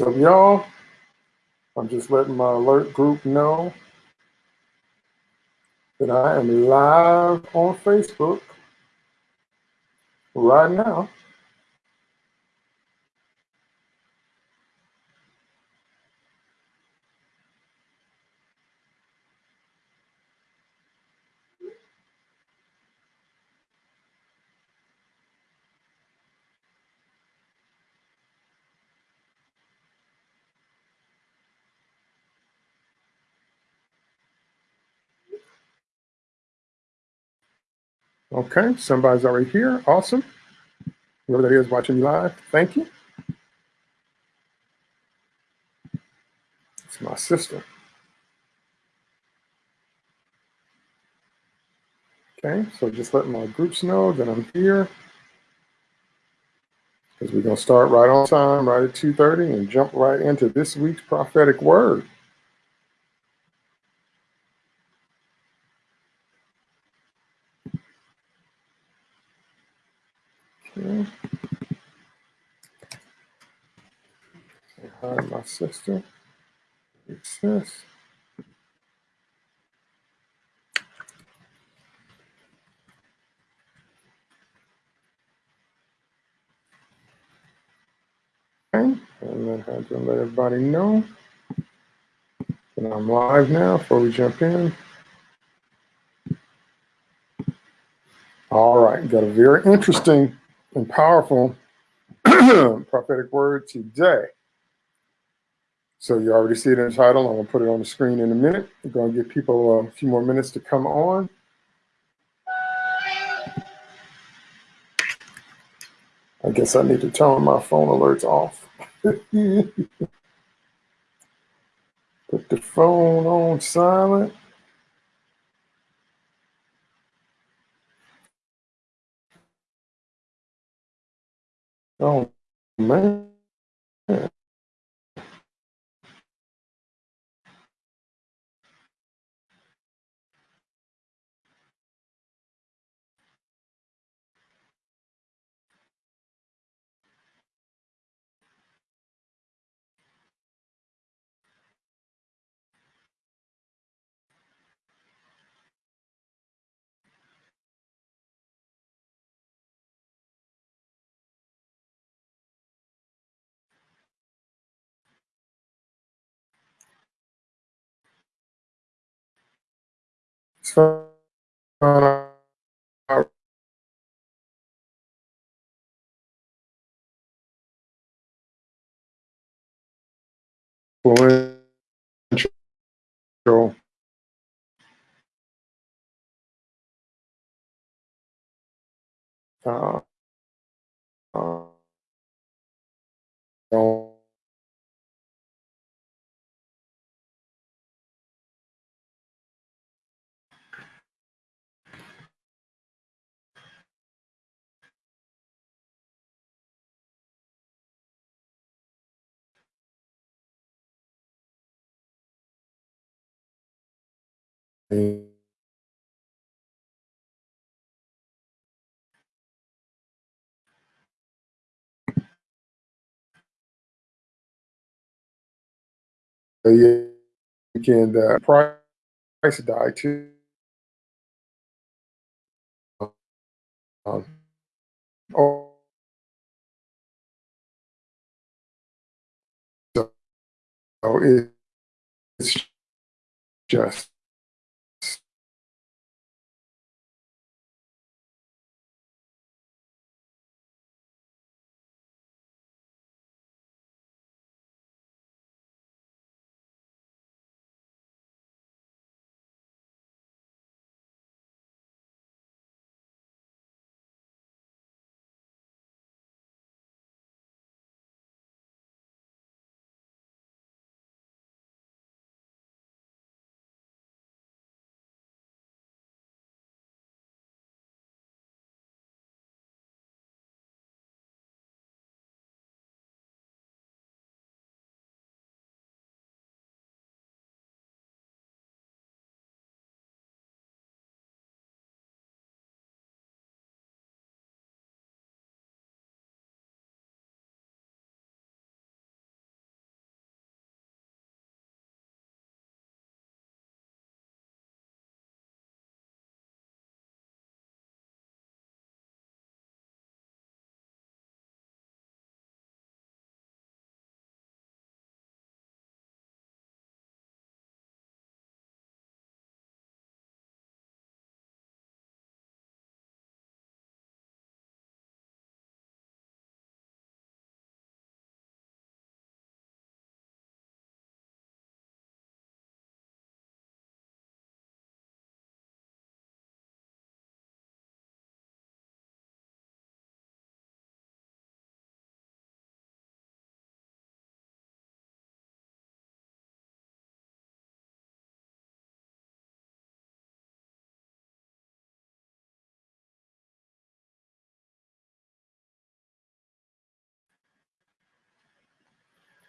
So y'all, I'm just letting my alert group know that I am live on Facebook right now. Okay, somebody's already here. Awesome. Whoever that is watching me live, thank you. It's my sister. Okay, so just letting my groups know that I'm here. Because we're going to start right on time, right at 2.30, and jump right into this week's prophetic word. Okay. Say hi my sister. Sis. Okay, and then have to let everybody know that I'm live now before we jump in. All right, got a very interesting and powerful prophetic word today. So you already see it in the title. I'm gonna put it on the screen in a minute. We're gonna give people a few more minutes to come on. I guess I need to turn my phone alerts off. Put the phone on silent. Oh man. So, uh, influential. Uh, uh, yeah, weekend uh, price died too. Um, oh, so it, it's just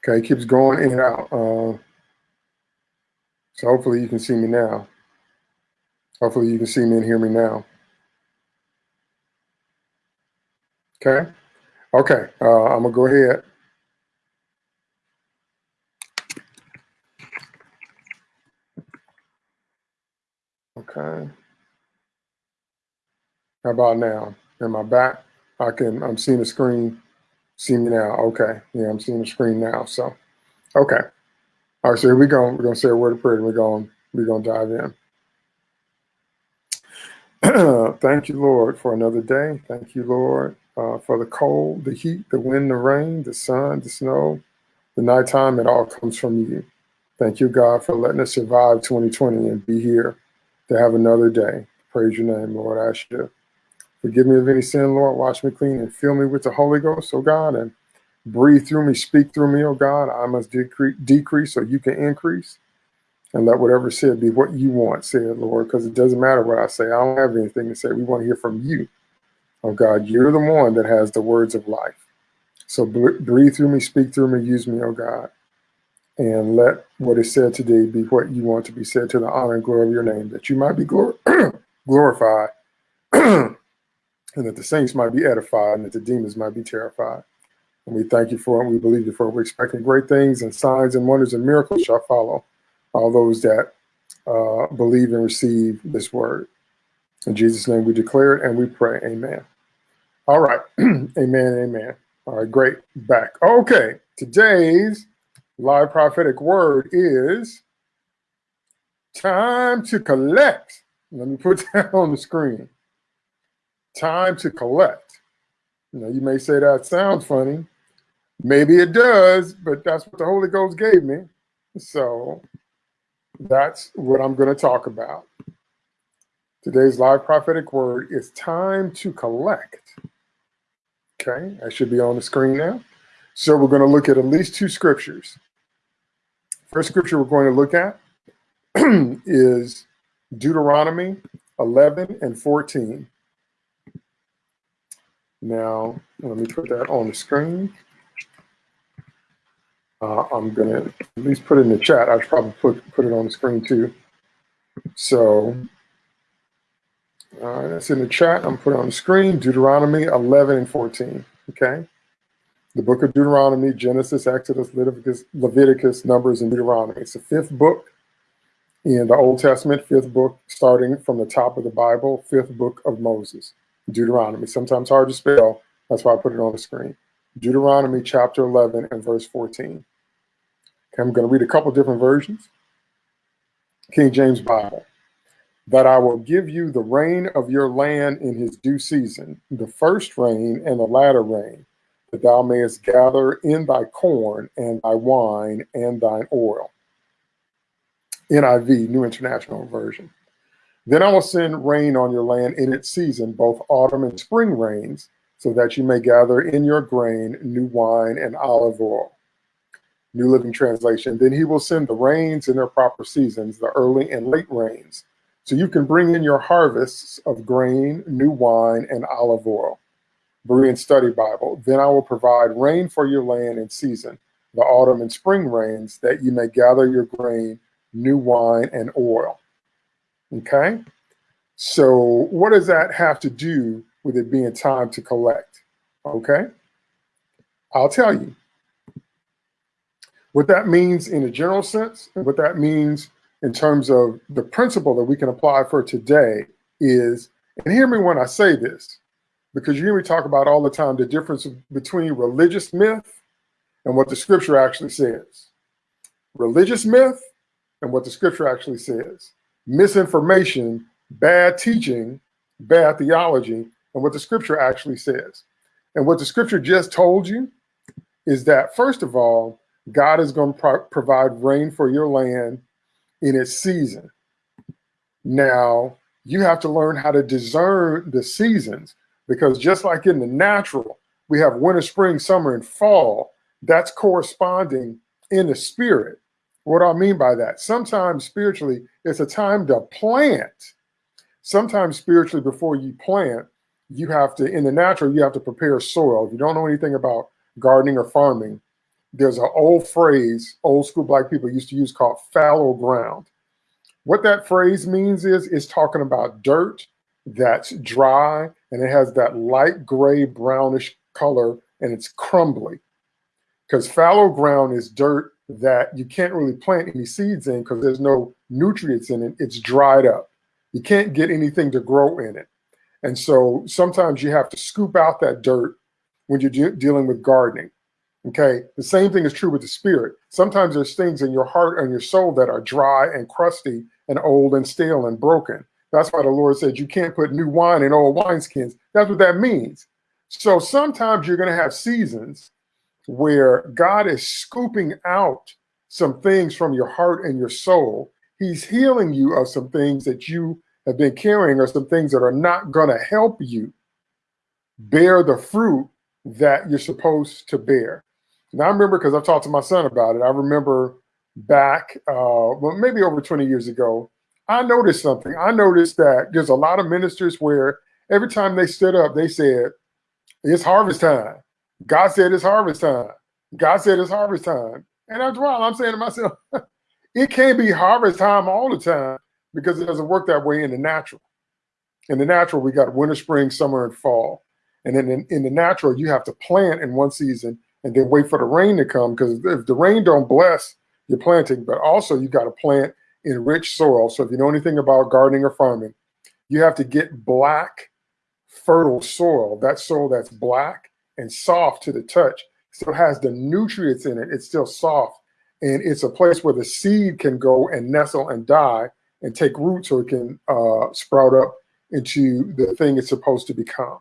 Okay, keeps going in and out. Uh, so hopefully you can see me now. Hopefully you can see me and hear me now. Okay. Okay. Uh, I'm gonna go ahead. Okay. How about now? Am I back? I can, I'm seeing the screen. See me now. Okay. Yeah, I'm seeing the screen now. So, okay. All right, so here we go. We're going to say a word of prayer and we're going, we're going to dive in. Thank you, Lord, for another day. Thank you, Lord, uh, for the cold, the heat, the wind, the rain, the sun, the snow, the nighttime. It all comes from you. Thank you, God, for letting us survive 2020 and be here to have another day. Praise your name, Lord. I ask you forgive me of any sin, Lord. Wash me clean and fill me with the Holy Ghost, oh God, and breathe through me, speak through me, oh God. I must decrease, decrease so you can increase. And let whatever said be what you want, said Lord, because it doesn't matter what I say. I don't have anything to say. We want to hear from you. Oh God, you're the one that has the words of life. So breathe through me, speak through me, use me, oh God and let what is said today be what you want to be said to the honor and glory of your name, that you might be glor glorified, and that the saints might be edified, and that the demons might be terrified. And we thank you for it. We believe you for it. We're expecting great things and signs and wonders and miracles shall follow all those that uh, believe and receive this word. In Jesus' name we declare it and we pray. Amen. All right. amen. Amen. All right. Great. Back. Okay. Today's live prophetic word is time to collect. Let me put that on the screen. Time to collect. You know, you may say that sounds funny. Maybe it does, but that's what the Holy Ghost gave me. So that's what I'm going to talk about. Today's live prophetic word is time to collect. Okay, I should be on the screen now. So we're going to look at at least two scriptures. First scripture we're going to look at is Deuteronomy 11 and 14. Now, let me put that on the screen. Uh, I'm to at least put it in the chat. I should probably put, put it on the screen too. So uh, that's in the chat. I'm putting on the screen Deuteronomy 11 and 14. Okay the book of Deuteronomy, Genesis, Exodus, Leviticus, Leviticus, Numbers, and Deuteronomy. It's the fifth book in the Old Testament, fifth book starting from the top of the Bible, fifth book of Moses, Deuteronomy. Sometimes hard to spell. That's why I put it on the screen. Deuteronomy chapter 11 and verse 14. Okay, I'm going to read a couple different versions. King James Bible. That I will give you the rain of your land in his due season, the first rain and the latter rain, that thou mayest gather in thy corn and thy wine and thine oil. NIV, New International Version. Then I will send rain on your land in its season, both autumn and spring rains, so that you may gather in your grain new wine and olive oil. New Living Translation. Then he will send the rains in their proper seasons, the early and late rains, so you can bring in your harvests of grain, new wine, and olive oil. Berean Study Bible. Then I will provide rain for your land in season, the autumn and spring rains, that you may gather your grain, new wine, and oil. Okay? So what does that have to do with it being time to collect? Okay? I'll tell you. What that means in a general sense, and what that means in terms of the principle that we can apply for today is, and hear me when I say this, because you hear me talk about all the time the difference between religious myth and what the scripture actually says. Religious myth and what the scripture actually says. Misinformation, bad teaching, bad theology, and what the scripture actually says. And what the scripture just told you is that, first of all, God is going to pro provide rain for your land in its season. Now, you have to learn how to discern the seasons because just like in the natural, we have winter, spring, summer, and fall. That's corresponding in the spirit. What do I mean by that? Sometimes spiritually, it's a time to plant. Sometimes spiritually, before you plant, you have to, in the natural, you have to prepare soil. If you don't know anything about gardening or farming, there's an old phrase old school black people used to use called fallow ground. What that phrase means is it's talking about dirt that's dry and it has that light gray brownish color and it's crumbly. Because fallow ground is dirt that you can't really plant any seeds in because there's no nutrients in it. It's dried up. You can't get anything to grow in it. And so sometimes you have to scoop out that dirt when you're de dealing with gardening. Okay. The same thing is true with the spirit. Sometimes there's things in your heart and your soul that are dry and crusty and old and stale and broken. That's why the Lord said you can't put new wine in old wineskins. That's what that means. So sometimes you're going to have seasons where God is scooping out some things from your heart and your soul. He's healing you of some things that you have been carrying or some things that are not going to help you bear the fruit that you're supposed to bear. And I remember because I've talked to my son about it. I remember back, uh, well, maybe over 20 years ago, I noticed something. I noticed that there's a lot of ministers where every time they stood up, they said, It's harvest time. God said it's harvest time. God said it's harvest time. And after a while, I'm saying to myself, it can't be harvest time all the time because it doesn't work that way in the natural. In the natural, we got winter, spring, summer, and fall. And then in, in the natural, you have to plant in one season and then wait for the rain to come because if the rain don't bless your planting, but also you got to plant in rich soil. So if you know anything about gardening or farming, you have to get black, fertile soil, that soil that's black and soft to the touch. Still has the nutrients in it. It's still soft. And it's a place where the seed can go and nestle and die and take root so it can uh, sprout up into the thing it's supposed to become.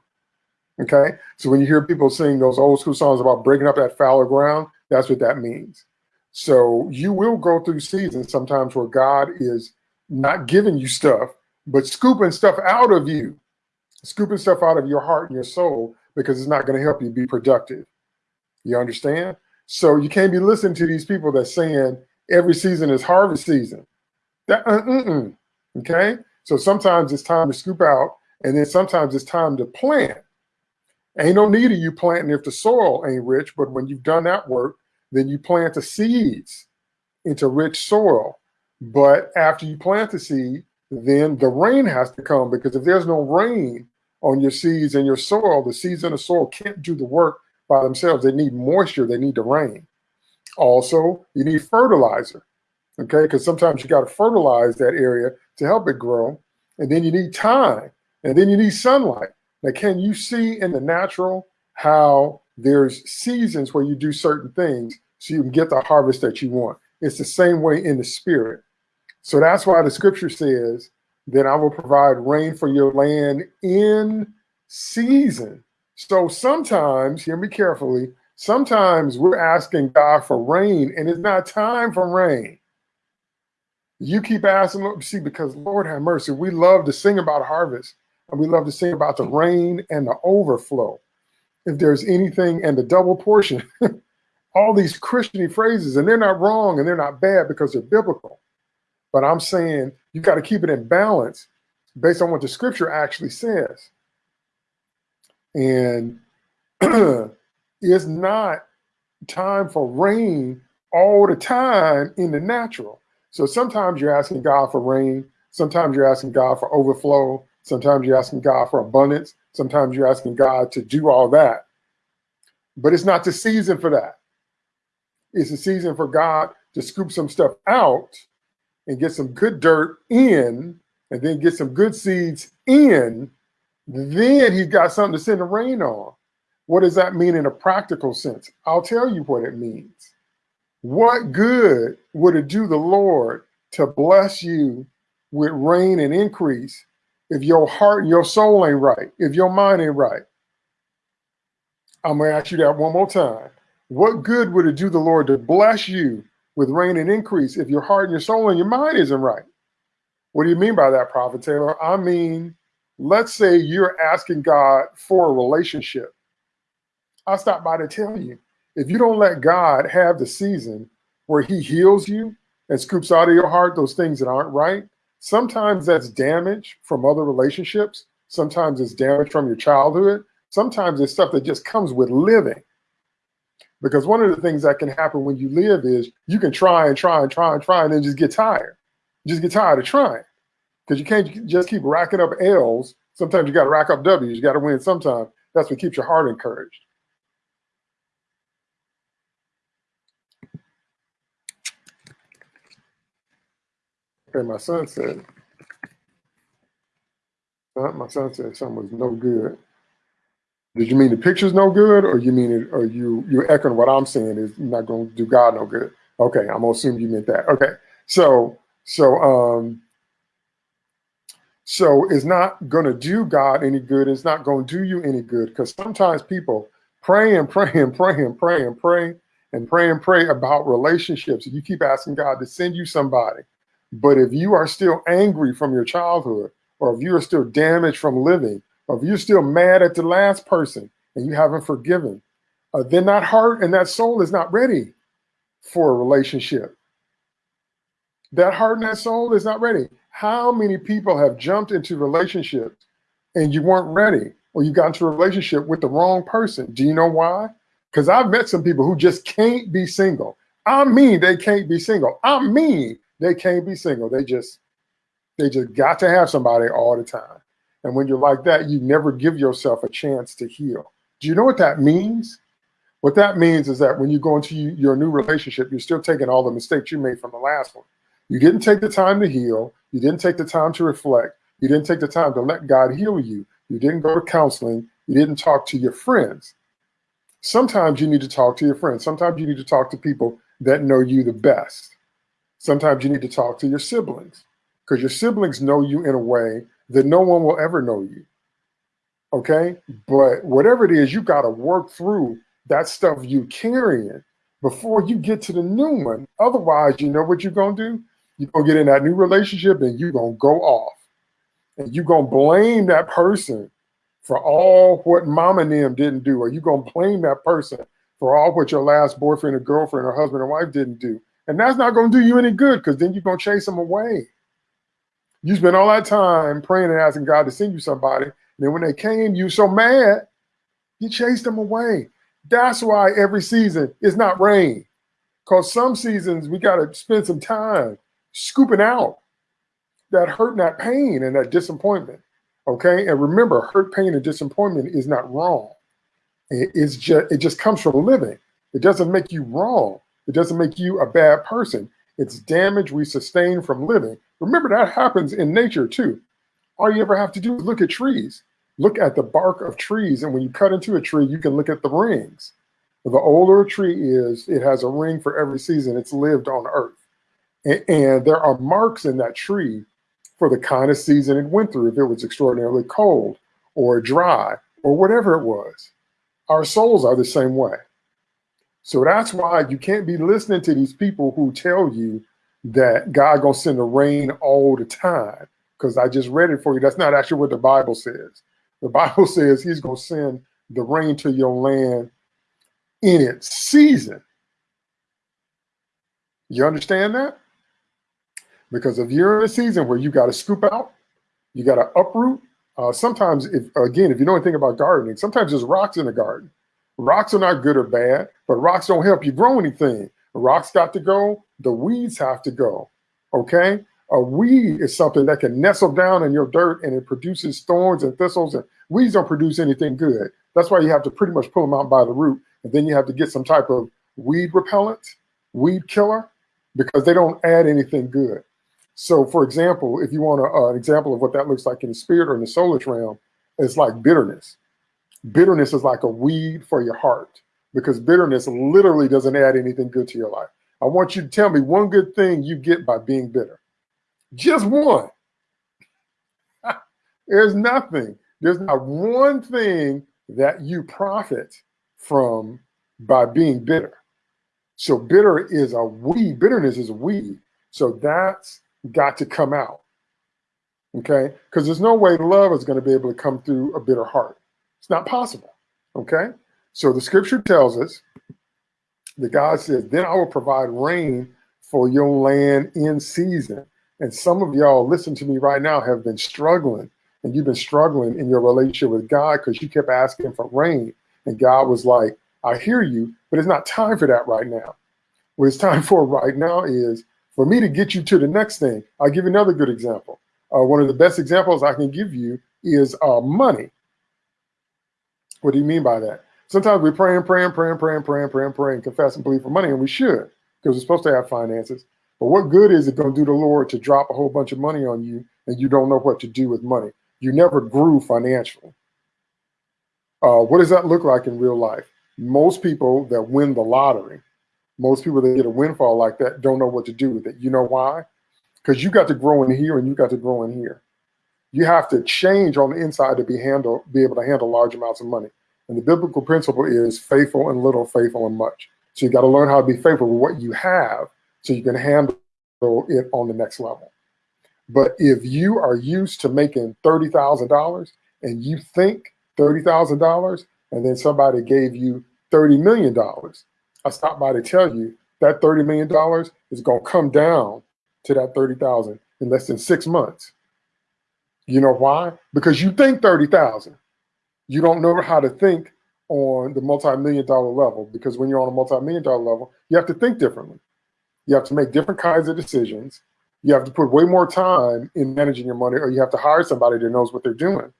Okay. So when you hear people sing those old school songs about breaking up that fallow ground, that's what that means. So you will go through seasons sometimes where God is not giving you stuff, but scooping stuff out of you, scooping stuff out of your heart and your soul because it's not going to help you be productive. You understand? So you can't be listening to these people that saying every season is harvest season. That uh, mm -mm, okay. So sometimes it's time to scoop out, and then sometimes it's time to plant. Ain't no need of you planting if the soil ain't rich, but when you've done that work, then you plant the seeds into rich soil. But after you plant the seed, then the rain has to come because if there's no rain, on your seeds and your soil, the seeds in the soil can't do the work by themselves. They need moisture, they need the rain. Also, you need fertilizer, okay? Because sometimes you got to fertilize that area to help it grow. And then you need time, and then you need sunlight. Now, can you see in the natural how there's seasons where you do certain things so you can get the harvest that you want? It's the same way in the spirit. So that's why the scripture says then I will provide rain for your land in season. So sometimes, hear me carefully, sometimes we're asking God for rain and it's not time for rain. You keep asking, see, because Lord have mercy, we love to sing about harvest and we love to sing about the rain and the overflow. If there's anything and the double portion, all these Christian phrases, and they're not wrong and they're not bad because they're biblical. But I'm saying you got to keep it in balance based on what the scripture actually says. And it's not time for rain all the time in the natural. So sometimes you're asking God for rain. Sometimes you're asking God for overflow. Sometimes you're asking God for abundance. Sometimes you're asking God to do all that. But it's not the season for that. It's the season for God to scoop some stuff out and get some good dirt in and then get some good seeds in, then he's got something to send the rain on. What does that mean in a practical sense? I'll tell you what it means. What good would it do the Lord to bless you with rain and increase if your heart and your soul ain't right, if your mind ain't right? I'm going to ask you that one more time. What good would it do the Lord to bless you with rain and increase if your heart and your soul and your mind isn't right. What do you mean by that, Prophet Taylor? I mean, let's say you're asking God for a relationship. I stop by to tell you, if you don't let God have the season where he heals you and scoops out of your heart those things that aren't right, sometimes that's damage from other relationships. Sometimes it's damage from your childhood. Sometimes it's stuff that just comes with living. Because one of the things that can happen when you live is you can try and try and try and try and then just get tired. Just get tired of trying because you can't just keep racking up L's. Sometimes you got to rack up W's. You got to win sometimes. That's what keeps your heart encouraged. Okay, my son said, my son said something was no good. Did you mean the picture's no good, or you mean it, or you you're echoing what I'm saying is not going to do God no good? Okay, I'm gonna assume you meant that. Okay, so so um so it's not going to do God any good. It's not going to do you any good because sometimes people pray and pray and pray and pray and pray and pray and pray about relationships. You keep asking God to send you somebody. But if you are still angry from your childhood, or if you are still damaged from living, if you're still mad at the last person and you haven't forgiven, uh, then that heart and that soul is not ready for a relationship. That heart and that soul is not ready. How many people have jumped into relationships and you weren't ready, or you got into a relationship with the wrong person? Do you know why? Because I've met some people who just can't be single. I mean, they can't be single. I mean, they can't be single. They just, they just got to have somebody all the time. And when you're like that, you never give yourself a chance to heal. Do you know what that means? What that means is that when you go into your new relationship, you're still taking all the mistakes you made from the last one. You didn't take the time to heal. You didn't take the time to reflect. You didn't take the time to let God heal you. You didn't go to counseling. You didn't talk to your friends. Sometimes you need to talk to your friends. Sometimes you need to talk to people that know you the best. Sometimes you need to talk to your siblings because your siblings know you in a way that no one will ever know you. Okay. But whatever it is, you got to work through that stuff you carrying before you get to the new one. Otherwise, you know what you're going to do? You're going to get in that new relationship and you're going to go off. And you're going to blame that person for all what mom and them didn't do. Or you're going to blame that person for all what your last boyfriend or girlfriend or husband or wife didn't do. And that's not going to do you any good because then you're going to chase them away. You spend all that time praying and asking God to send you somebody. And then when they came, you so mad, you chased them away. That's why every season is not rain. Because some seasons we got to spend some time scooping out that hurt and that pain and that disappointment. Okay. And remember, hurt, pain, and disappointment is not wrong. It's just it just comes from living. It doesn't make you wrong. It doesn't make you a bad person. It's damage we sustain from living. Remember, that happens in nature too. All you ever have to do is look at trees. Look at the bark of trees. And when you cut into a tree, you can look at the rings. The older a tree is, it has a ring for every season it's lived on earth. And, and there are marks in that tree for the kind of season it went through, if it was extraordinarily cold or dry or whatever it was. Our souls are the same way. So that's why you can't be listening to these people who tell you that God gonna send the rain all the time. Because I just read it for you. That's not actually what the Bible says. The Bible says he's gonna send the rain to your land in its season. You understand that? Because if you're in a season where you got to scoop out, you got to uproot. Uh, sometimes, if again, if you know anything about gardening, sometimes there's rocks in the garden. Rocks are not good or bad, but rocks don't help you grow anything. Rocks got to go. The weeds have to go. Okay. A weed is something that can nestle down in your dirt and it produces thorns and thistles and weeds don't produce anything good. That's why you have to pretty much pull them out by the root. And then you have to get some type of weed repellent, weed killer, because they don't add anything good. So for example, if you want a, uh, an example of what that looks like in the spirit or in the soulish realm, it's like bitterness. Bitterness is like a weed for your heart because bitterness literally doesn't add anything good to your life. I want you to tell me one good thing you get by being bitter. Just one. There's nothing. There's not one thing that you profit from by being bitter. So bitter is a weed. Bitterness is a weed. So that's got to come out. Okay? Because there's no way love is going to be able to come through a bitter heart. It's not possible. Okay? So the scripture tells us that God says, Then I will provide rain for your land in season. And some of y'all, listen to me right now, have been struggling. And you've been struggling in your relationship with God because you kept asking for rain. And God was like, I hear you, but it's not time for that right now. What it's time for right now is for me to get you to the next thing. I'll give you another good example. Uh, one of the best examples I can give you is uh, money. What do you mean by that? Sometimes we pray and pray and pray and pray and pray and pray and pray and confess and believe for money, and we should because we're supposed to have finances. But what good is it going to do the Lord to drop a whole bunch of money on you and you don't know what to do with money? You never grew financially. Uh, what does that look like in real life? Most people that win the lottery, most people that get a windfall like that don't know what to do with it. You know why? Because you got to grow in here and you got to grow in here. You have to change on the inside to be handle, be able to handle large amounts of money. And the biblical principle is faithful in little, faithful in much. So you got to learn how to be faithful with what you have so you can handle it on the next level. But if you are used to making $30,000 and you think $30,000 and then somebody gave you $30 million, I stopped by to tell you that $30 million is going to come down to that 30,000 in less than six months. You know why? Because you think 30,000. You don't know how to think on the multi-million dollar level because when you're on a multi-million dollar level, you have to think differently. You have to make different kinds of decisions. You have to put way more time in managing your money, or you have to hire somebody that knows what they're doing.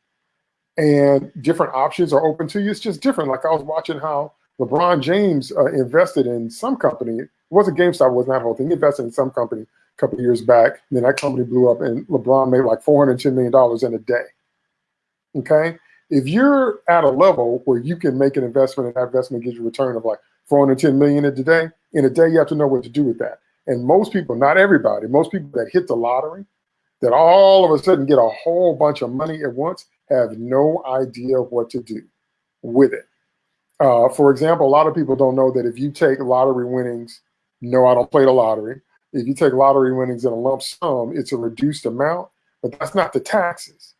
And different options are open to you. It's just different. Like I was watching how LeBron James uh, invested in some company. It wasn't GameStop, it wasn't that whole thing. He invested in some company a couple years back. And then that company blew up, and LeBron made like $410 million in a day. Okay. If you're at a level where you can make an investment and that investment gives you a return of like 410 million in a day, in a day, you have to know what to do with that. And most people, not everybody, most people that hit the lottery, that all of a sudden get a whole bunch of money at once, have no idea what to do with it. Uh, for example, a lot of people don't know that if you take lottery winnings, no, I don't play the lottery. If you take lottery winnings in a lump sum, it's a reduced amount, but that's not the taxes.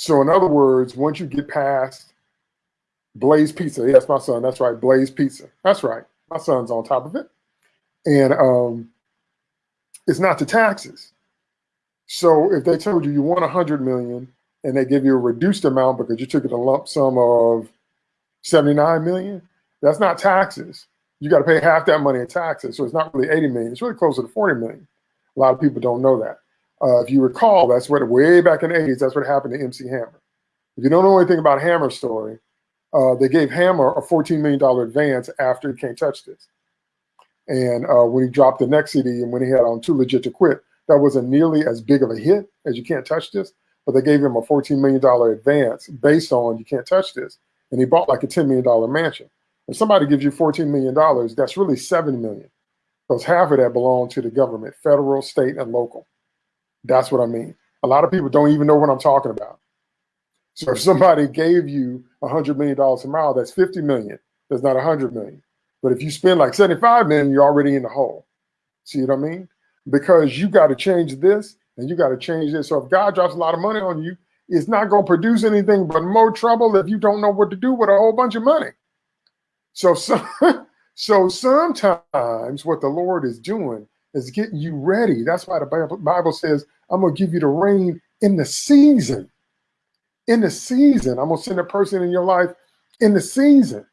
So in other words, once you get past Blaze Pizza, yes, my son, that's right, Blaze Pizza. That's right. My son's on top of it. And um, it's not the taxes. So if they told you you want 100 million and they give you a reduced amount because you took it a lump sum of 79 million, that's not taxes. You got to pay half that money in taxes. So it's not really 80 million. It's really closer to 40 million. A lot of people don't know that. Uh, if you recall, that's what way back in the 80s, that's what happened to MC Hammer. If you don't know anything about Hammer's story, uh, they gave Hammer a $14 million advance after he can't touch this. And uh, when he dropped the next CD and when he had on Too Legit to Quit, that wasn't nearly as big of a hit as You Can't Touch This, but they gave him a $14 million advance based on You Can't Touch This. And he bought like a $10 million mansion. If somebody gives you $14 million, that's really $7 million because half of that belonged to the government, federal, state, and local. That's what I mean. A lot of people don't even know what I'm talking about. So if somebody gave you $100 million a mile, that's 50 million. That's not 100 million. But if you spend like 75 million, you're already in the hole. See what I mean? Because you got to change this and you got to change this. So if God drops a lot of money on you, it's not going to produce anything but more trouble if you don't know what to do with a whole bunch of money. So, so, so sometimes what the Lord is doing is getting you ready. That's why the Bible, says, I'm going to give you the rain in the season. In the season. I'm going to send a person in your life in the season.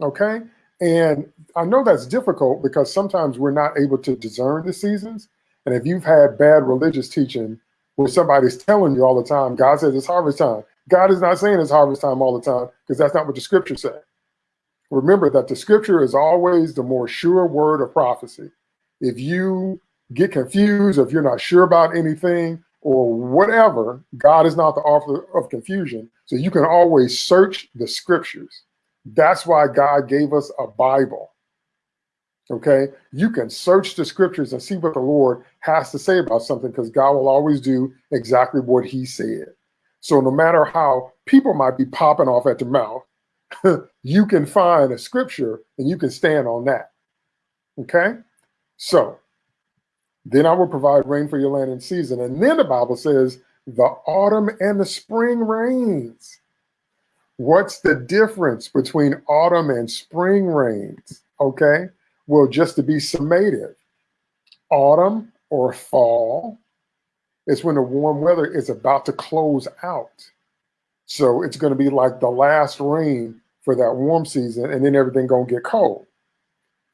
Okay. And I know that's difficult because sometimes we're not able to discern the seasons. And if you've had bad religious teaching where somebody's telling you all the time, God says it's harvest time. God is not saying it's harvest time all the time because that's not what the scripture said. Remember that the scripture is always the more sure word of prophecy. If you get confused, if you're not sure about anything or whatever, God is not the author of confusion. So you can always search the scriptures. That's why God gave us a Bible. Okay, you can search the scriptures and see what the Lord has to say about something because God will always do exactly what He said. So, no matter how people might be popping off at the mouth, you can find a scripture and you can stand on that. Okay, so then I will provide rain for your land in season. And then the Bible says, the autumn and the spring rains. What's the difference between autumn and spring rains? Okay. Well, just to be summative, autumn or fall is when the warm weather is about to close out. So it's going to be like the last rain for that warm season, and then everything gonna get cold.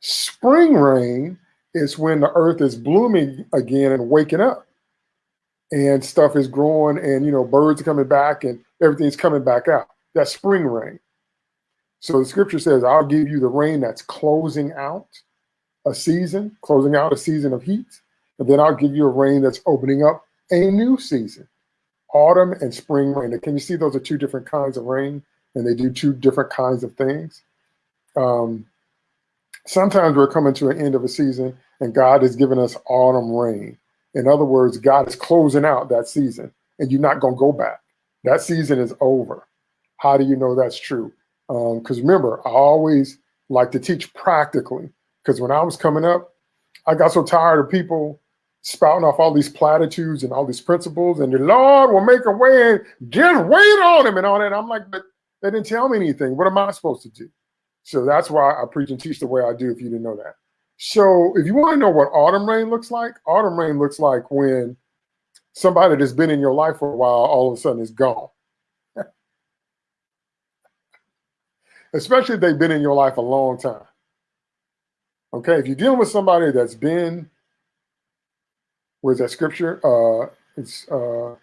Spring rain is when the earth is blooming again and waking up, and stuff is growing, and you know birds are coming back, and everything's coming back out. That's spring rain. So the scripture says, "I'll give you the rain that's closing out a season, closing out a season of heat, and then I'll give you a rain that's opening up a new season." Autumn and spring rain. Can you see those are two different kinds of rain? and they do two different kinds of things. Um, sometimes we're coming to an end of a season and God has given us autumn rain. In other words, God is closing out that season and you're not going to go back. That season is over. How do you know that's true? Because um, remember, I always like to teach practically because when I was coming up, I got so tired of people spouting off all these platitudes and all these principles and the Lord will make a way and just wait on him and all that. I'm like, but they didn't tell me anything. What am I supposed to do? So that's why I preach and teach the way I do, if you didn't know that. So if you want to know what autumn rain looks like, autumn rain looks like when somebody that's been in your life for a while all of a sudden is gone. Especially if they've been in your life a long time. Okay, if you're dealing with somebody that's been, where's that scripture? Uh, it's uh,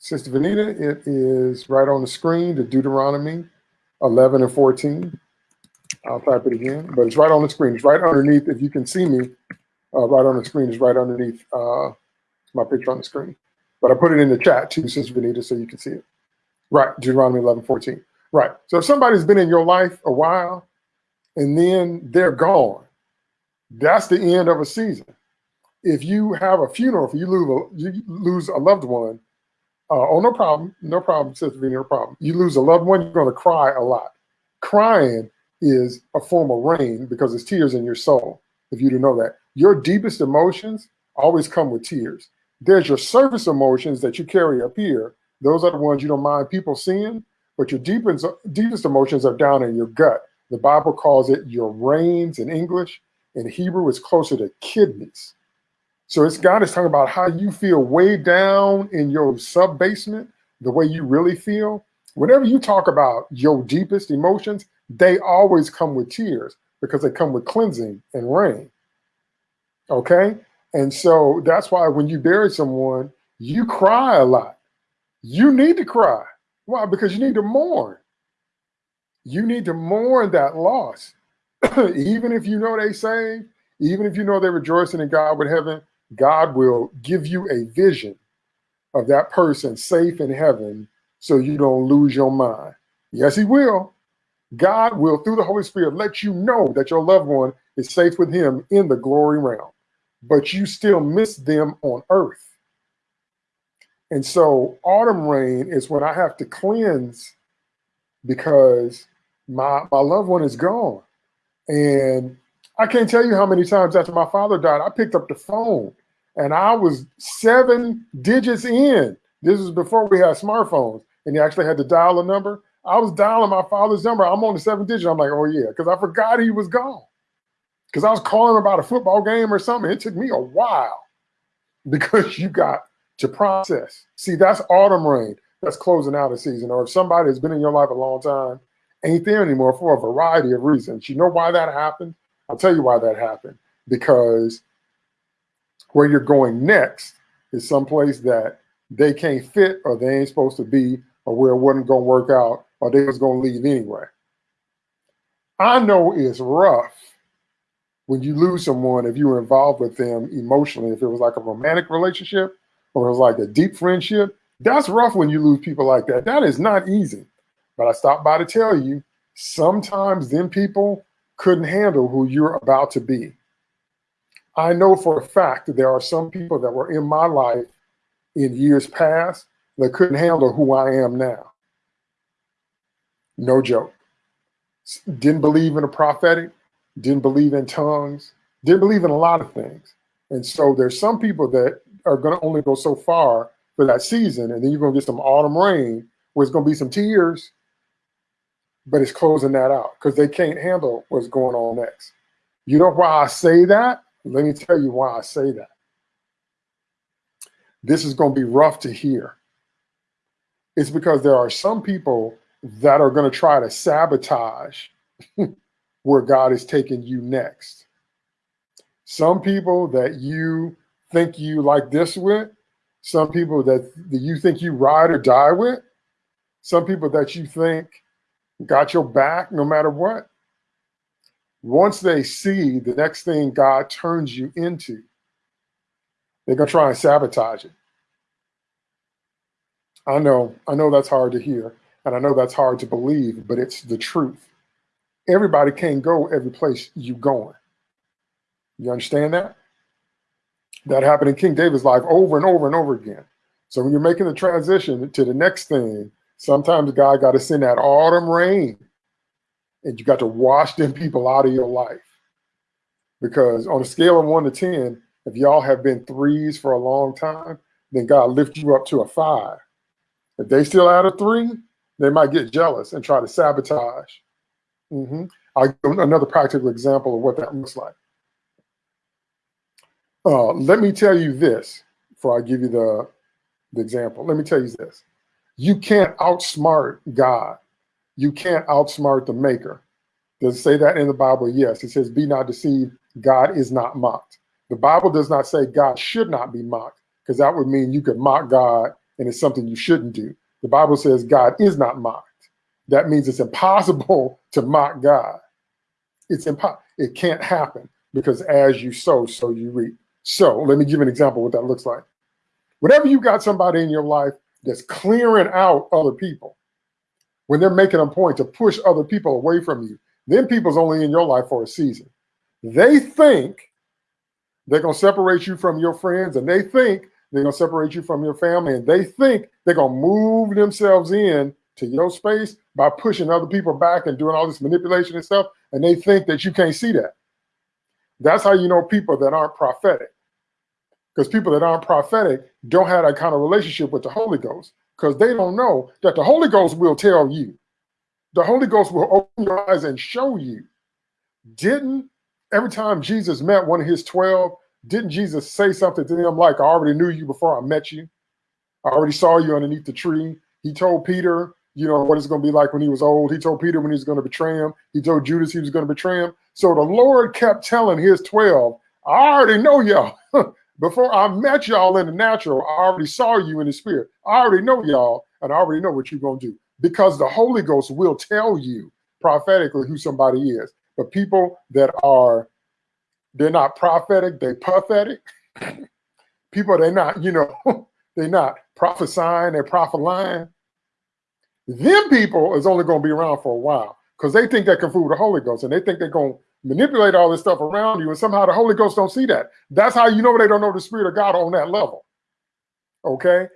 Sister Vanita, it is right on the screen, the Deuteronomy 11 and 14. I'll type it again, but it's right on the screen. It's right underneath, if you can see me, uh, right on the screen is right underneath uh, my picture on the screen. But I put it in the chat too, Sister Vanita, so you can see it. Right, Deuteronomy 11, 14. Right, so if somebody's been in your life a while and then they're gone, that's the end of a season. If you have a funeral, if you lose a, you lose a loved one, uh, oh, no problem. No problem, Sister V, no problem. You lose a loved one, you're going to cry a lot. Crying is a form of rain because it's tears in your soul, if you don't know that. Your deepest emotions always come with tears. There's your surface emotions that you carry up here. Those are the ones you don't mind people seeing, but your deepest, deepest emotions are down in your gut. The Bible calls it your reins in English. In Hebrew, it's closer to kidneys. So it's God is talking about how you feel way down in your sub basement, the way you really feel. Whenever you talk about your deepest emotions, they always come with tears because they come with cleansing and rain. Okay. And so that's why when you bury someone, you cry a lot. You need to cry. Why? Because you need to mourn. You need to mourn that loss. even if you know they saved, even if you know they're rejoicing in God with heaven, God will give you a vision of that person safe in heaven so you don't lose your mind. Yes, he will. God will, through the Holy Spirit, let you know that your loved one is safe with him in the glory realm, but you still miss them on earth. And so autumn rain is when I have to cleanse because my, my loved one is gone. And I can't tell you how many times after my father died, I picked up the phone and I was seven digits in. This was before we had smartphones and you actually had to dial a number. I was dialing my father's number. I'm on the seven digit. I'm like, oh yeah, because I forgot he was gone. Because I was calling about a football game or something. It took me a while because you got to process. See, that's autumn rain. That's closing out a season. Or if somebody has been in your life a long time, ain't there anymore for a variety of reasons. You know why that happened? I'll tell you why that happened. Because where you're going next is someplace that they can't fit or they ain't supposed to be or where it wasn't going to work out or they was going to leave anyway. I know it's rough when you lose someone if you were involved with them emotionally, if it was like a romantic relationship or it was like a deep friendship, that's rough when you lose people like that. That is not easy. But I stopped by to tell you, sometimes them people couldn't handle who you're about to be. I know for a fact that there are some people that were in my life in years past that couldn't handle who I am now. No joke. Didn't believe in the prophetic, didn't believe in tongues, didn't believe in a lot of things. And so there's some people that are going to only go so far for that season. And then you're going to get some autumn rain where it's going to be some tears, but it's closing that out because they can't handle what's going on next. You know why I say that? Let me tell you why I say that. This is going to be rough to hear. It's because there are some people that are going to try to sabotage where God is taking you next. Some people that you think you like this with, some people that, that you think you ride or die with, some people that you think got your back no matter what. Once they see the next thing God turns you into, they're gonna try and sabotage it. I know, I know that's hard to hear, and I know that's hard to believe, but it's the truth. Everybody can't go every place you going. You understand that? That happened in King David's life over and over and over again. So when you're making the transition to the next thing, sometimes God got to send that autumn rain and you got to wash them people out of your life. Because on a scale of one to 10, if y'all have been threes for a long time, then God lift you up to a five. If they still out of three, they might get jealous and try to sabotage. Mm -hmm. I'll give another practical example of what that looks like. Uh, let me tell you this before I give you the, the example. Let me tell you this. You can't outsmart God. You can't outsmart the maker. Does it say that in the Bible? Yes. It says, be not deceived. God is not mocked. The Bible does not say God should not be mocked because that would mean you could mock God and it's something you shouldn't do. The Bible says God is not mocked. That means it's impossible to mock God. It's impossible. It can't happen because as you sow, so you reap. So let me give an example what that looks like. Whenever you got somebody in your life that's clearing out other people, when they're making a point to push other people away from you, then people's only in your life for a season. They think they're going to separate you from your friends and they think they're going to separate you from your family and they think they're going to move themselves in to your space by pushing other people back and doing all this manipulation and stuff. And they think that you can't see that. That's how you know people that aren't prophetic because people that aren't prophetic don't have that kind of relationship with the Holy Ghost because they don't know that the Holy Ghost will tell you. The Holy Ghost will open your eyes and show you. Didn't every time Jesus met one of his 12, didn't Jesus say something to them like, I already knew you before I met you? I already saw you underneath the tree. He told Peter, you know, what it's going to be like when he was old. He told Peter when he was going to betray him. He told Judas he was going to betray him. So the Lord kept telling his 12, I already know y'all. Before I met y'all in the natural, I already saw you in the spirit. I already know y'all, and I already know what you're going to do because the Holy Ghost will tell you prophetically who somebody is. But people that are, they're not prophetic, they pathetic. people, they're not, you know, they're not prophesying, they're prophesying. Them people is only going to be around for a while because they think they can fool the Holy Ghost and they think they're going to manipulate all this stuff around you, and somehow the Holy Ghost don't see that. That's how you know they don't know the Spirit of God on that level. Okay?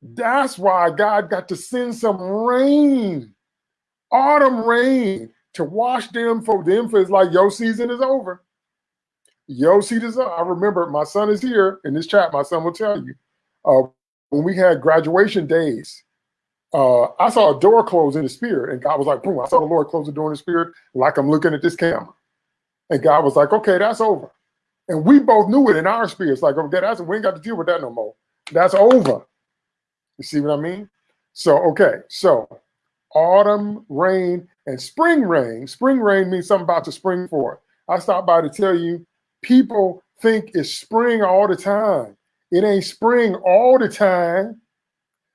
That's why God got to send some rain, autumn rain, to wash them for them. For it's like your season is over. Your see this? I remember my son is here in this chat. My son will tell you. Uh, when we had graduation days, uh, I saw a door close in the spirit, and God was like, boom, I saw the Lord close the door in the spirit, like I'm looking at this camera. And God was like, okay, that's over. And we both knew it in our spirits, like, okay, that's we ain't got to deal with that no more. That's over. You see what I mean? So, okay, so autumn rain and spring rain. Spring rain means something about to spring forth. I stopped by to tell you, people think it's spring all the time. It ain't spring all the time,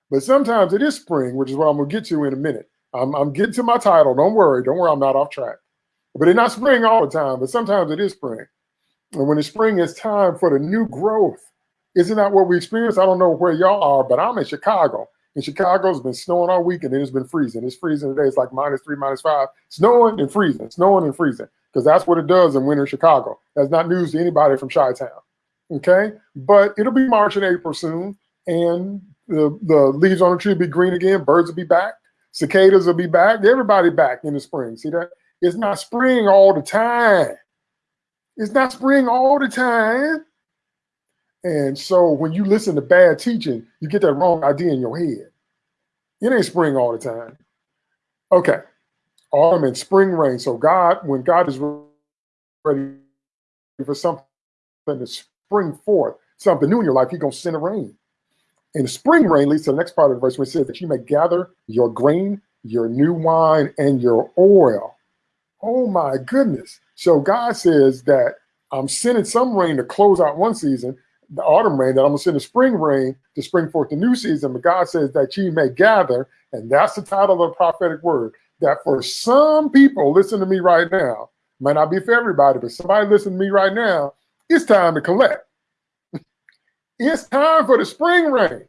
but sometimes it is spring, which is what I'm gonna get to in a minute. I'm, I'm getting to my title. Don't worry. Don't worry. I'm not off track. But it's not spring all the time, but sometimes it is spring. And when it's spring, it's time for the new growth. Isn't that what we experience? I don't know where y'all are, but I'm in Chicago. In Chicago, it's been snowing all week and it's been freezing. It's freezing today. It's like minus three, minus five. Snowing and freezing, snowing and freezing. Because that's what it does in winter Chicago. That's not news to anybody from Chi-Town. Okay? But it'll be March and April soon. And the, the leaves on the tree will be green again. Birds will be back. Cicadas will be back. Everybody back in the spring. See that? It's not spring all the time. It's not spring all the time. And so when you listen to bad teaching, you get that wrong idea in your head. It ain't spring all the time. Okay. Autumn and spring rain. So God, when God is ready for something to spring forth, something new in your life, He's gonna send a rain. And the spring rain leads to the next part of the verse where it says that you may gather your grain your new wine, and your oil. Oh my goodness. So God says that I'm sending some rain to close out one season, the autumn rain, that I'm going to send the spring rain to spring forth the new season. But God says that you may gather, and that's the title of the prophetic word, that for some people, listen to me right now, might not be for everybody, but somebody listen to me right now, it's time to collect. it's time for the spring rain.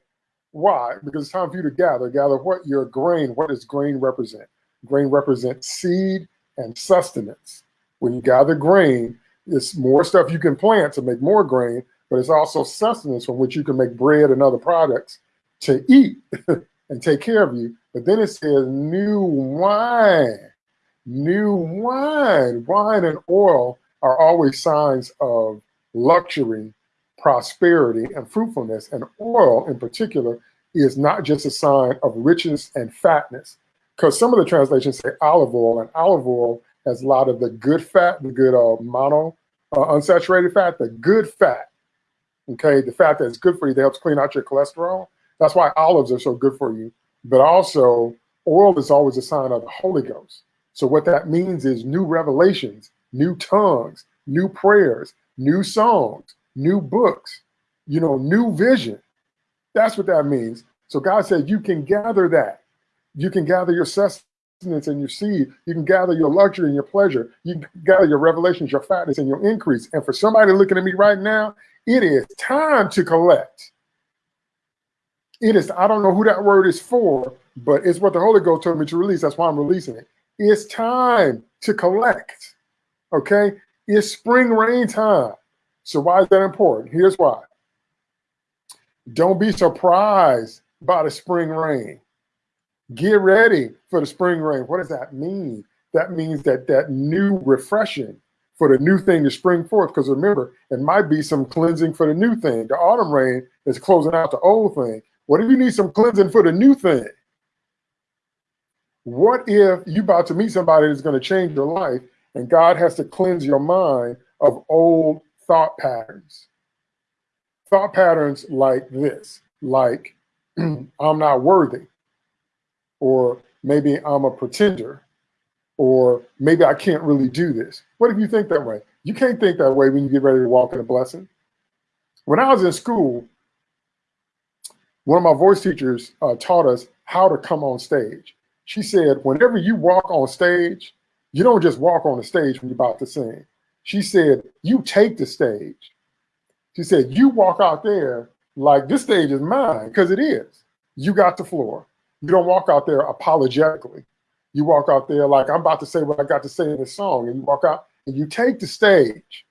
Why? Because it's time for you to gather. Gather what? Your grain. What does grain represent? Grain represents seed and sustenance. When you gather grain, it's more stuff you can plant to make more grain, but it's also sustenance from which you can make bread and other products to eat and take care of you. But then it says new wine, new wine. Wine and oil are always signs of luxury, prosperity, and fruitfulness. And oil in particular is not just a sign of richness and fatness, because some of the translations say olive oil, and olive oil has a lot of the good fat, the good uh, mono uh, unsaturated fat, the good fat. Okay, the fat that's good for you that helps clean out your cholesterol. That's why olives are so good for you. But also, oil is always a sign of the Holy Ghost. So what that means is new revelations, new tongues, new prayers, new songs, new books, you know, new vision. That's what that means. So God said you can gather that. You can gather your sustenance and your seed. You can gather your luxury and your pleasure. You can gather your revelations, your fatness, and your increase. And for somebody looking at me right now, it is time to collect. It is, I don't know who that word is for, but it's what the Holy Ghost told me to release. That's why I'm releasing it. It's time to collect. Okay? It's spring rain time. So why is that important? Here's why. Don't be surprised by the spring rain. Get ready for the spring rain. What does that mean? That means that that new refreshing for the new thing to spring forth. Because remember, it might be some cleansing for the new thing. The autumn rain is closing out the old thing. What if you need some cleansing for the new thing? What if you about to meet somebody that's going to change your life and God has to cleanse your mind of old thought patterns? Thought patterns like this, like I'm not worthy, or maybe I'm a pretender, or maybe I can't really do this. What if you think that way? You can't think that way when you get ready to walk in a blessing. When I was in school, one of my voice teachers uh, taught us how to come on stage. She said, whenever you walk on stage, you don't just walk on the stage when you're about to sing. She said, you take the stage. She said, you walk out there like this stage is mine, because it is. You got the floor. You don't walk out there apologetically. You walk out there like I'm about to say what I got to say in this song, and you walk out and you take the stage.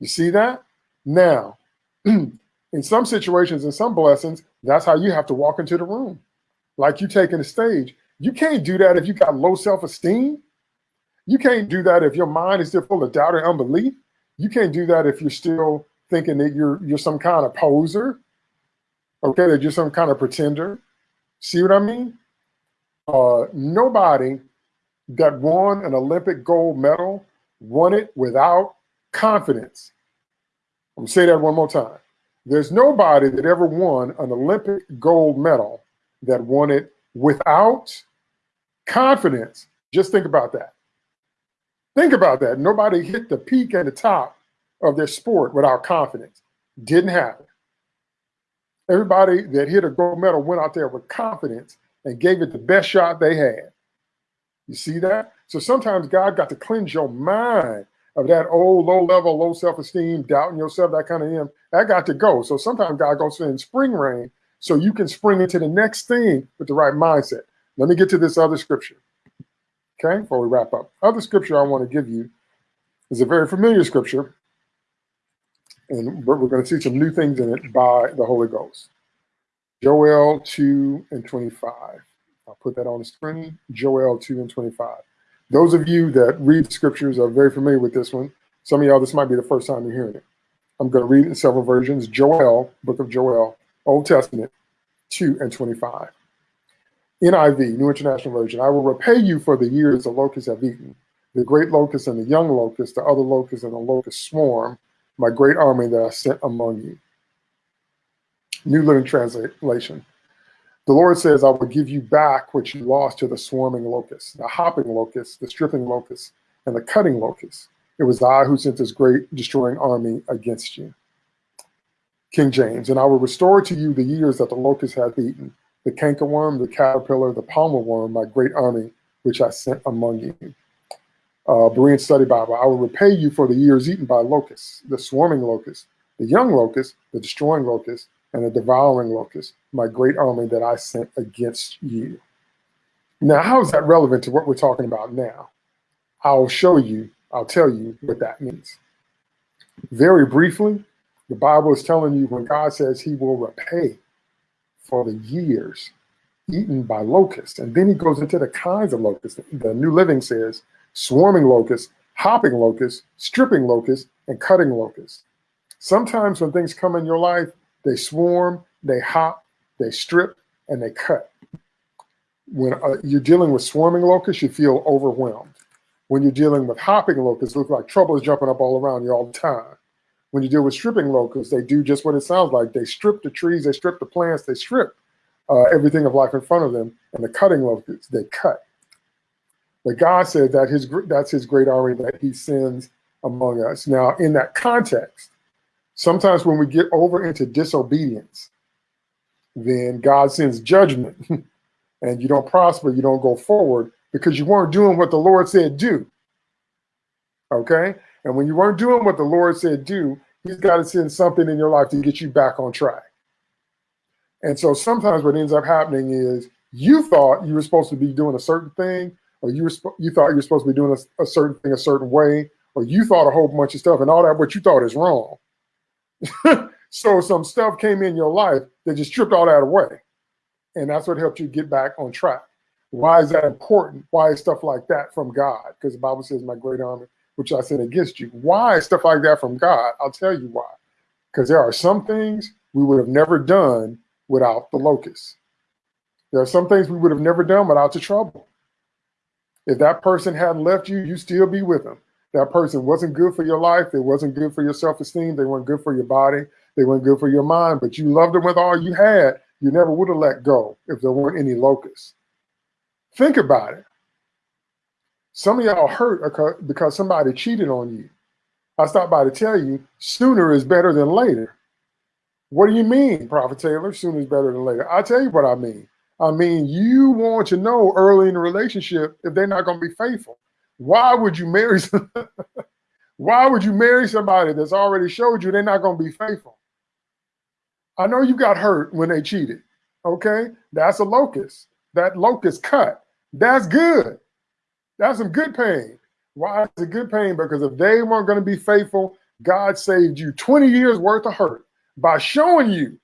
You see that? Now, in some situations, in some blessings, that's how you have to walk into the room. Like you taking the stage. You can't do that if you got low self-esteem. You can't do that if your mind is still full of doubt and unbelief. You can't do that if you're still thinking that you're you're some kind of poser. Okay, that you're some kind of pretender. See what I mean? Uh, nobody that won an Olympic gold medal won it without confidence. I'm gonna say that one more time. There's nobody that ever won an Olympic gold medal that won it without confidence. Just think about that. Think about that. Nobody hit the peak and the top of their sport without confidence. Didn't happen. Everybody that hit a gold medal went out there with confidence and gave it the best shot they had. You see that? So sometimes God got to cleanse your mind of that old low level, low self-esteem, doubting yourself, that kind of him. That got to go. So sometimes God goes in spring rain so you can spring into the next thing with the right mindset. Let me get to this other scripture. Okay, before we wrap up. Other scripture I want to give you is a very familiar scripture and we're going to see some new things in it by the Holy Ghost. Joel 2 and 25. I'll put that on the screen. Joel 2 and 25. Those of you that read scriptures are very familiar with this one. Some of y'all, this might be the first time you're hearing it. I'm going to read it in several versions. Joel, book of Joel, Old Testament, 2 and 25. NIV, New International Version. I will repay you for the years the locusts have eaten, the great locust and the young locust, the other locust and the locust swarm, my great army that I sent among you. New Living Translation. The Lord says, I will give you back what you lost to the swarming locust, the hopping locust, the stripping locust, and the cutting locust. It was I who sent this great destroying army against you. King James, and I will restore to you the years that the locust hath eaten, the cankerworm, the caterpillar, the palmer worm, my great army, which I sent among you. Uh, Berean Study Bible, I will repay you for the years eaten by locusts, the swarming locust, the young locust, the destroying locust, and the devouring locust, my great army that I sent against you. Now, how is that relevant to what we're talking about now? I'll show you, I'll tell you what that means. Very briefly, the Bible is telling you when God says he will repay for the years eaten by locusts. And then he goes into the kinds of locusts. The New Living says swarming locusts, hopping locusts, stripping locusts, and cutting locusts. Sometimes when things come in your life, they swarm, they hop, they strip, and they cut. When uh, you're dealing with swarming locusts, you feel overwhelmed. When you're dealing with hopping locusts, it looks like trouble is jumping up all around you all the time. When you deal with stripping locusts, they do just what it sounds like. They strip the trees, they strip the plants, they strip uh, everything of life in front of them. And the cutting locusts, they cut. But God said that his that's his great army that he sends among us. Now, in that context, sometimes when we get over into disobedience, then God sends judgment and you don't prosper, you don't go forward because you weren't doing what the Lord said do. Okay? And when you weren't doing what the Lord said do, he's got to send something in your life to get you back on track. And so sometimes what ends up happening is you thought you were supposed to be doing a certain thing, or you were you thought you were supposed to be doing a, a certain thing a certain way, or you thought a whole bunch of stuff, and all that what you thought is wrong. so some stuff came in your life that just stripped all that away. And that's what helped you get back on track. Why is that important? Why is stuff like that from God? Because the Bible says, My great army, which I sent against you. Why is stuff like that from God? I'll tell you why. Because there are some things we would have never done without the locust. There are some things we would have never done without the trouble. If that person hadn't left you, you'd still be with them. That person wasn't good for your life. It wasn't good for your self-esteem. They weren't good for your body. They weren't good for your mind, but you loved them with all you had. You never would have let go if there weren't any locusts. Think about it. Some of y'all hurt because somebody cheated on you. I stopped by to tell you, sooner is better than later. What do you mean, Prophet Taylor? Sooner is better than later. I'll tell you what I mean. I mean, you want to know early in the relationship if they're not going to be faithful. Why would you marry? Why would you marry somebody that's already showed you they're not going to be faithful? I know you got hurt when they cheated. Okay, that's a locust. That locust cut. That's good. That's some good pain. Why is it good pain? Because if they weren't going to be faithful, God saved you 20 years worth of hurt by showing you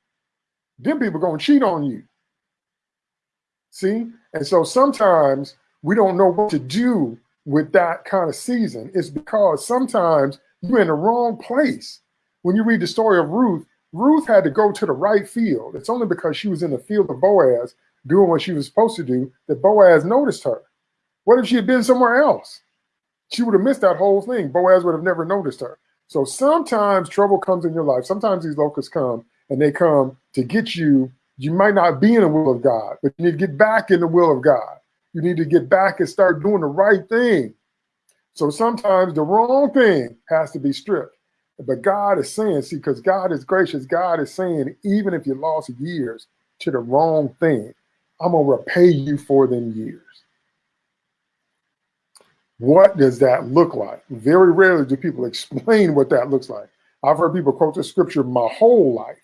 them people going to cheat on you. See? And so sometimes we don't know what to do with that kind of season. It's because sometimes you're in the wrong place. When you read the story of Ruth, Ruth had to go to the right field. It's only because she was in the field of Boaz doing what she was supposed to do that Boaz noticed her. What if she had been somewhere else? She would have missed that whole thing. Boaz would have never noticed her. So sometimes trouble comes in your life. Sometimes these locusts come and they come to get you you might not be in the will of God, but you need to get back in the will of God. You need to get back and start doing the right thing. So sometimes the wrong thing has to be stripped. But God is saying, see, because God is gracious, God is saying, even if you lost years to the wrong thing, I'm going to repay you for them years. What does that look like? Very rarely do people explain what that looks like. I've heard people quote the scripture my whole life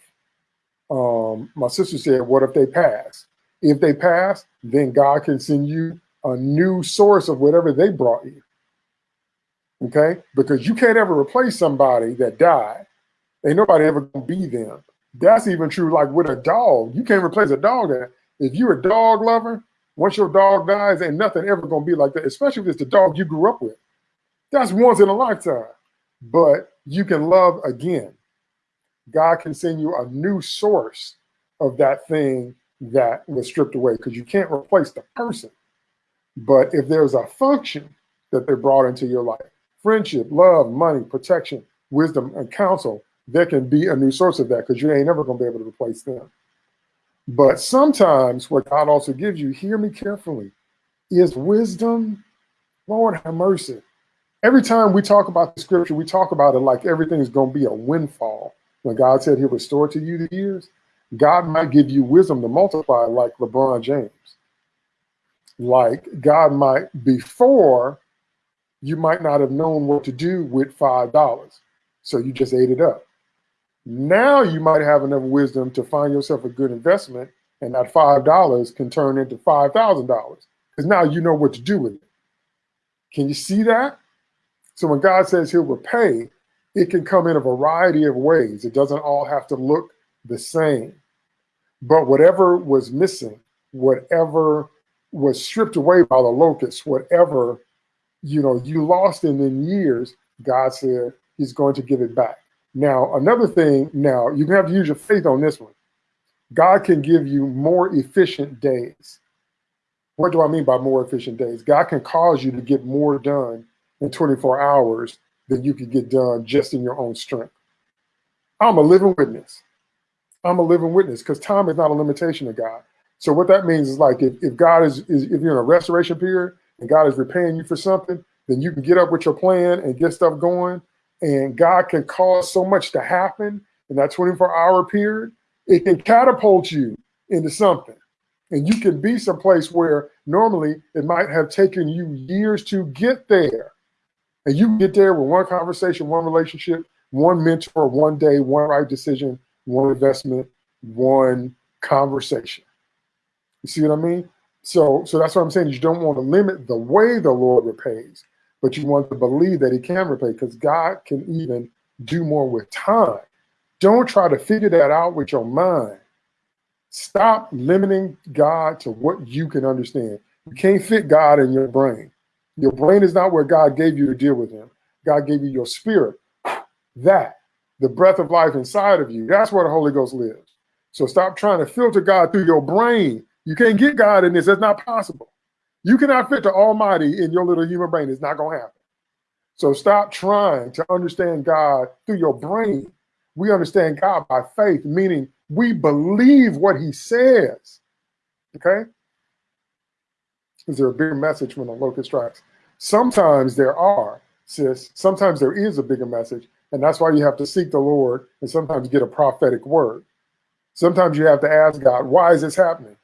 um, my sister said, what if they pass? If they pass, then God can send you a new source of whatever they brought you. Okay? Because you can't ever replace somebody that died. Ain't nobody ever gonna be them. That's even true like with a dog. You can't replace a dog that if you're a dog lover, once your dog dies, ain't nothing ever gonna be like that, especially if it's the dog you grew up with. That's once in a lifetime. But you can love again. God can send you a new source of that thing that was stripped away because you can't replace the person. But if there's a function that they brought into your life, friendship, love, money, protection, wisdom, and counsel, there can be a new source of that because you ain't never going to be able to replace them. But sometimes what God also gives you, hear me carefully, is wisdom. Lord have mercy. Every time we talk about the scripture, we talk about it like everything is going to be a windfall. When God said he'll restore to you the years, God might give you wisdom to multiply like LeBron James. Like God might, before, you might not have known what to do with $5. So you just ate it up. Now you might have enough wisdom to find yourself a good investment and that $5 can turn into $5,000 because now you know what to do with it. Can you see that? So when God says he'll repay, it can come in a variety of ways. It doesn't all have to look the same. But whatever was missing, whatever was stripped away by the locusts, whatever you know you lost in in years, God said he's going to give it back. Now, another thing, now you have to use your faith on this one. God can give you more efficient days. What do I mean by more efficient days? God can cause you to get more done in 24 hours than you could get done just in your own strength. I'm a living witness. I'm a living witness because time is not a limitation of God. So what that means is like if, if God is, is if you're in a restoration period and God is repaying you for something, then you can get up with your plan and get stuff going and God can cause so much to happen in that 24 hour period, it can catapult you into something. And you can be someplace where normally it might have taken you years to get there. And you get there with one conversation, one relationship, one mentor, one day, one right decision, one investment, one conversation. You see what I mean? So, so that's what I'm saying. You don't want to limit the way the Lord repays but you want to believe that he can repay because God can even do more with time. Don't try to figure that out with your mind. Stop limiting God to what you can understand. You can't fit God in your brain. Your brain is not where God gave you to deal with him. God gave you your spirit. That, the breath of life inside of you, that's where the Holy Ghost lives. So stop trying to filter God through your brain. You can't get God in this. That's not possible. You cannot fit the Almighty in your little human brain. It's not going to happen. So stop trying to understand God through your brain. We understand God by faith, meaning we believe what he says. Okay? Is there a bigger message when the locust strikes? Sometimes there are, sis. Sometimes there is a bigger message. And that's why you have to seek the Lord and sometimes get a prophetic word. Sometimes you have to ask God, why is this happening?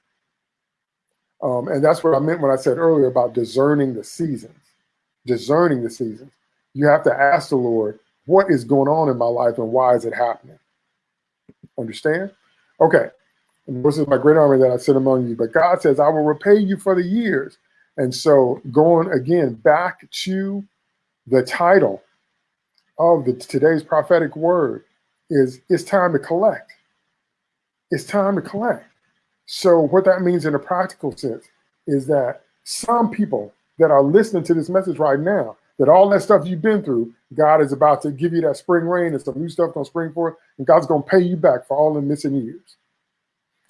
Um, and that's what I meant when I said earlier about discerning the seasons, discerning the seasons. You have to ask the Lord, what is going on in my life and why is it happening? Understand? Okay. And this is my great army that I sent among you. But God says, I will repay you for the years. And so going again back to the title of the today's prophetic word is it's time to collect. It's time to collect. So what that means in a practical sense is that some people that are listening to this message right now, that all that stuff you've been through, God is about to give you that spring rain and some new stuff gonna spring forth, and God's gonna pay you back for all the missing years.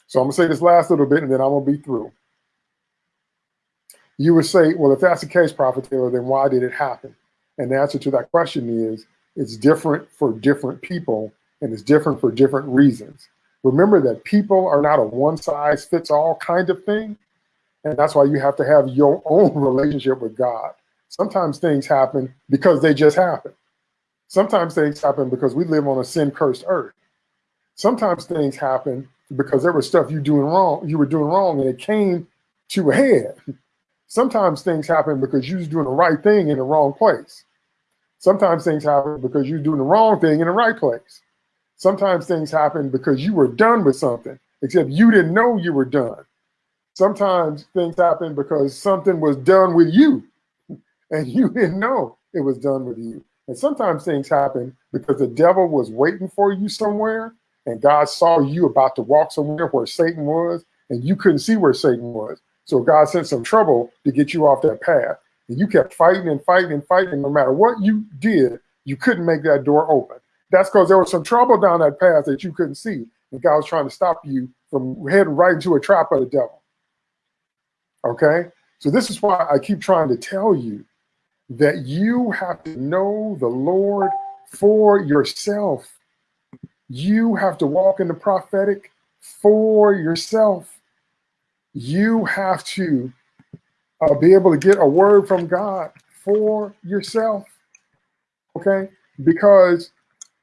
So I'm gonna say this last little bit and then I'm gonna be through. You would say, well, if that's the case, Prophet Taylor, then why did it happen? And the answer to that question is it's different for different people and it's different for different reasons. Remember that people are not a one size fits all kind of thing. And that's why you have to have your own relationship with God. Sometimes things happen because they just happen. Sometimes things happen because we live on a sin cursed earth. Sometimes things happen because there was stuff you doing wrong, you were doing wrong and it came to a head. Sometimes things happen because you was doing the right thing in the wrong place. Sometimes things happen because you're doing the wrong thing in the right place. Sometimes things happen because you were done with something, except you didn't know you were done. Sometimes things happen because something was done with you and you didn't know it was done with you. And sometimes things happen because the devil was waiting for you somewhere and God saw you about to walk somewhere where Satan was and you couldn't see where Satan was. So God sent some trouble to get you off that path. And you kept fighting and fighting and fighting. No matter what you did, you couldn't make that door open. That's because there was some trouble down that path that you couldn't see. And God was trying to stop you from heading right into a trap of the devil. Okay? So this is why I keep trying to tell you that you have to know the Lord for yourself. You have to walk in the prophetic for yourself. You have to uh, be able to get a word from God for yourself. Okay? Because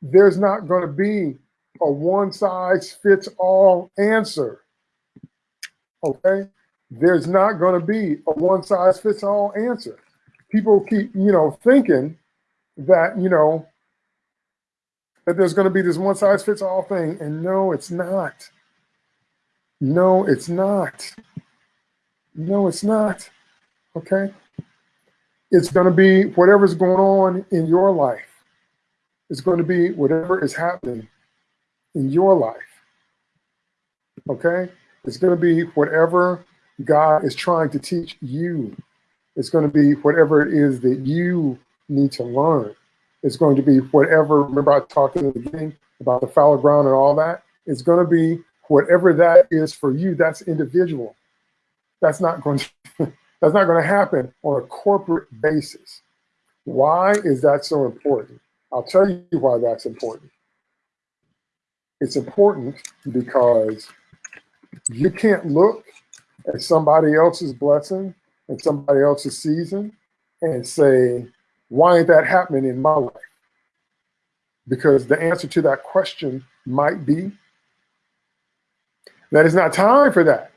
there's not going to be a one size fits all answer. Okay? There's not going to be a one size fits all answer. People keep, you know, thinking that, you know, that there's going to be this one size fits all thing. And no, it's not. No, it's not. No, it's not. Okay? It's going to be whatever's going on in your life. It's going to be whatever is happening in your life. Okay? It's going to be whatever God is trying to teach you. It's going to be whatever it is that you need to learn. It's going to be whatever, remember I talked in the beginning about the fallow ground and all that? It's going to be whatever that is for you, that's individual. That's not going to, that's not going to happen on a corporate basis. Why is that so important? I'll tell you why that's important. It's important because you can't look at somebody else's blessing and somebody else's season and say, why ain't that happening in my life? Because the answer to that question might be that it's not time for that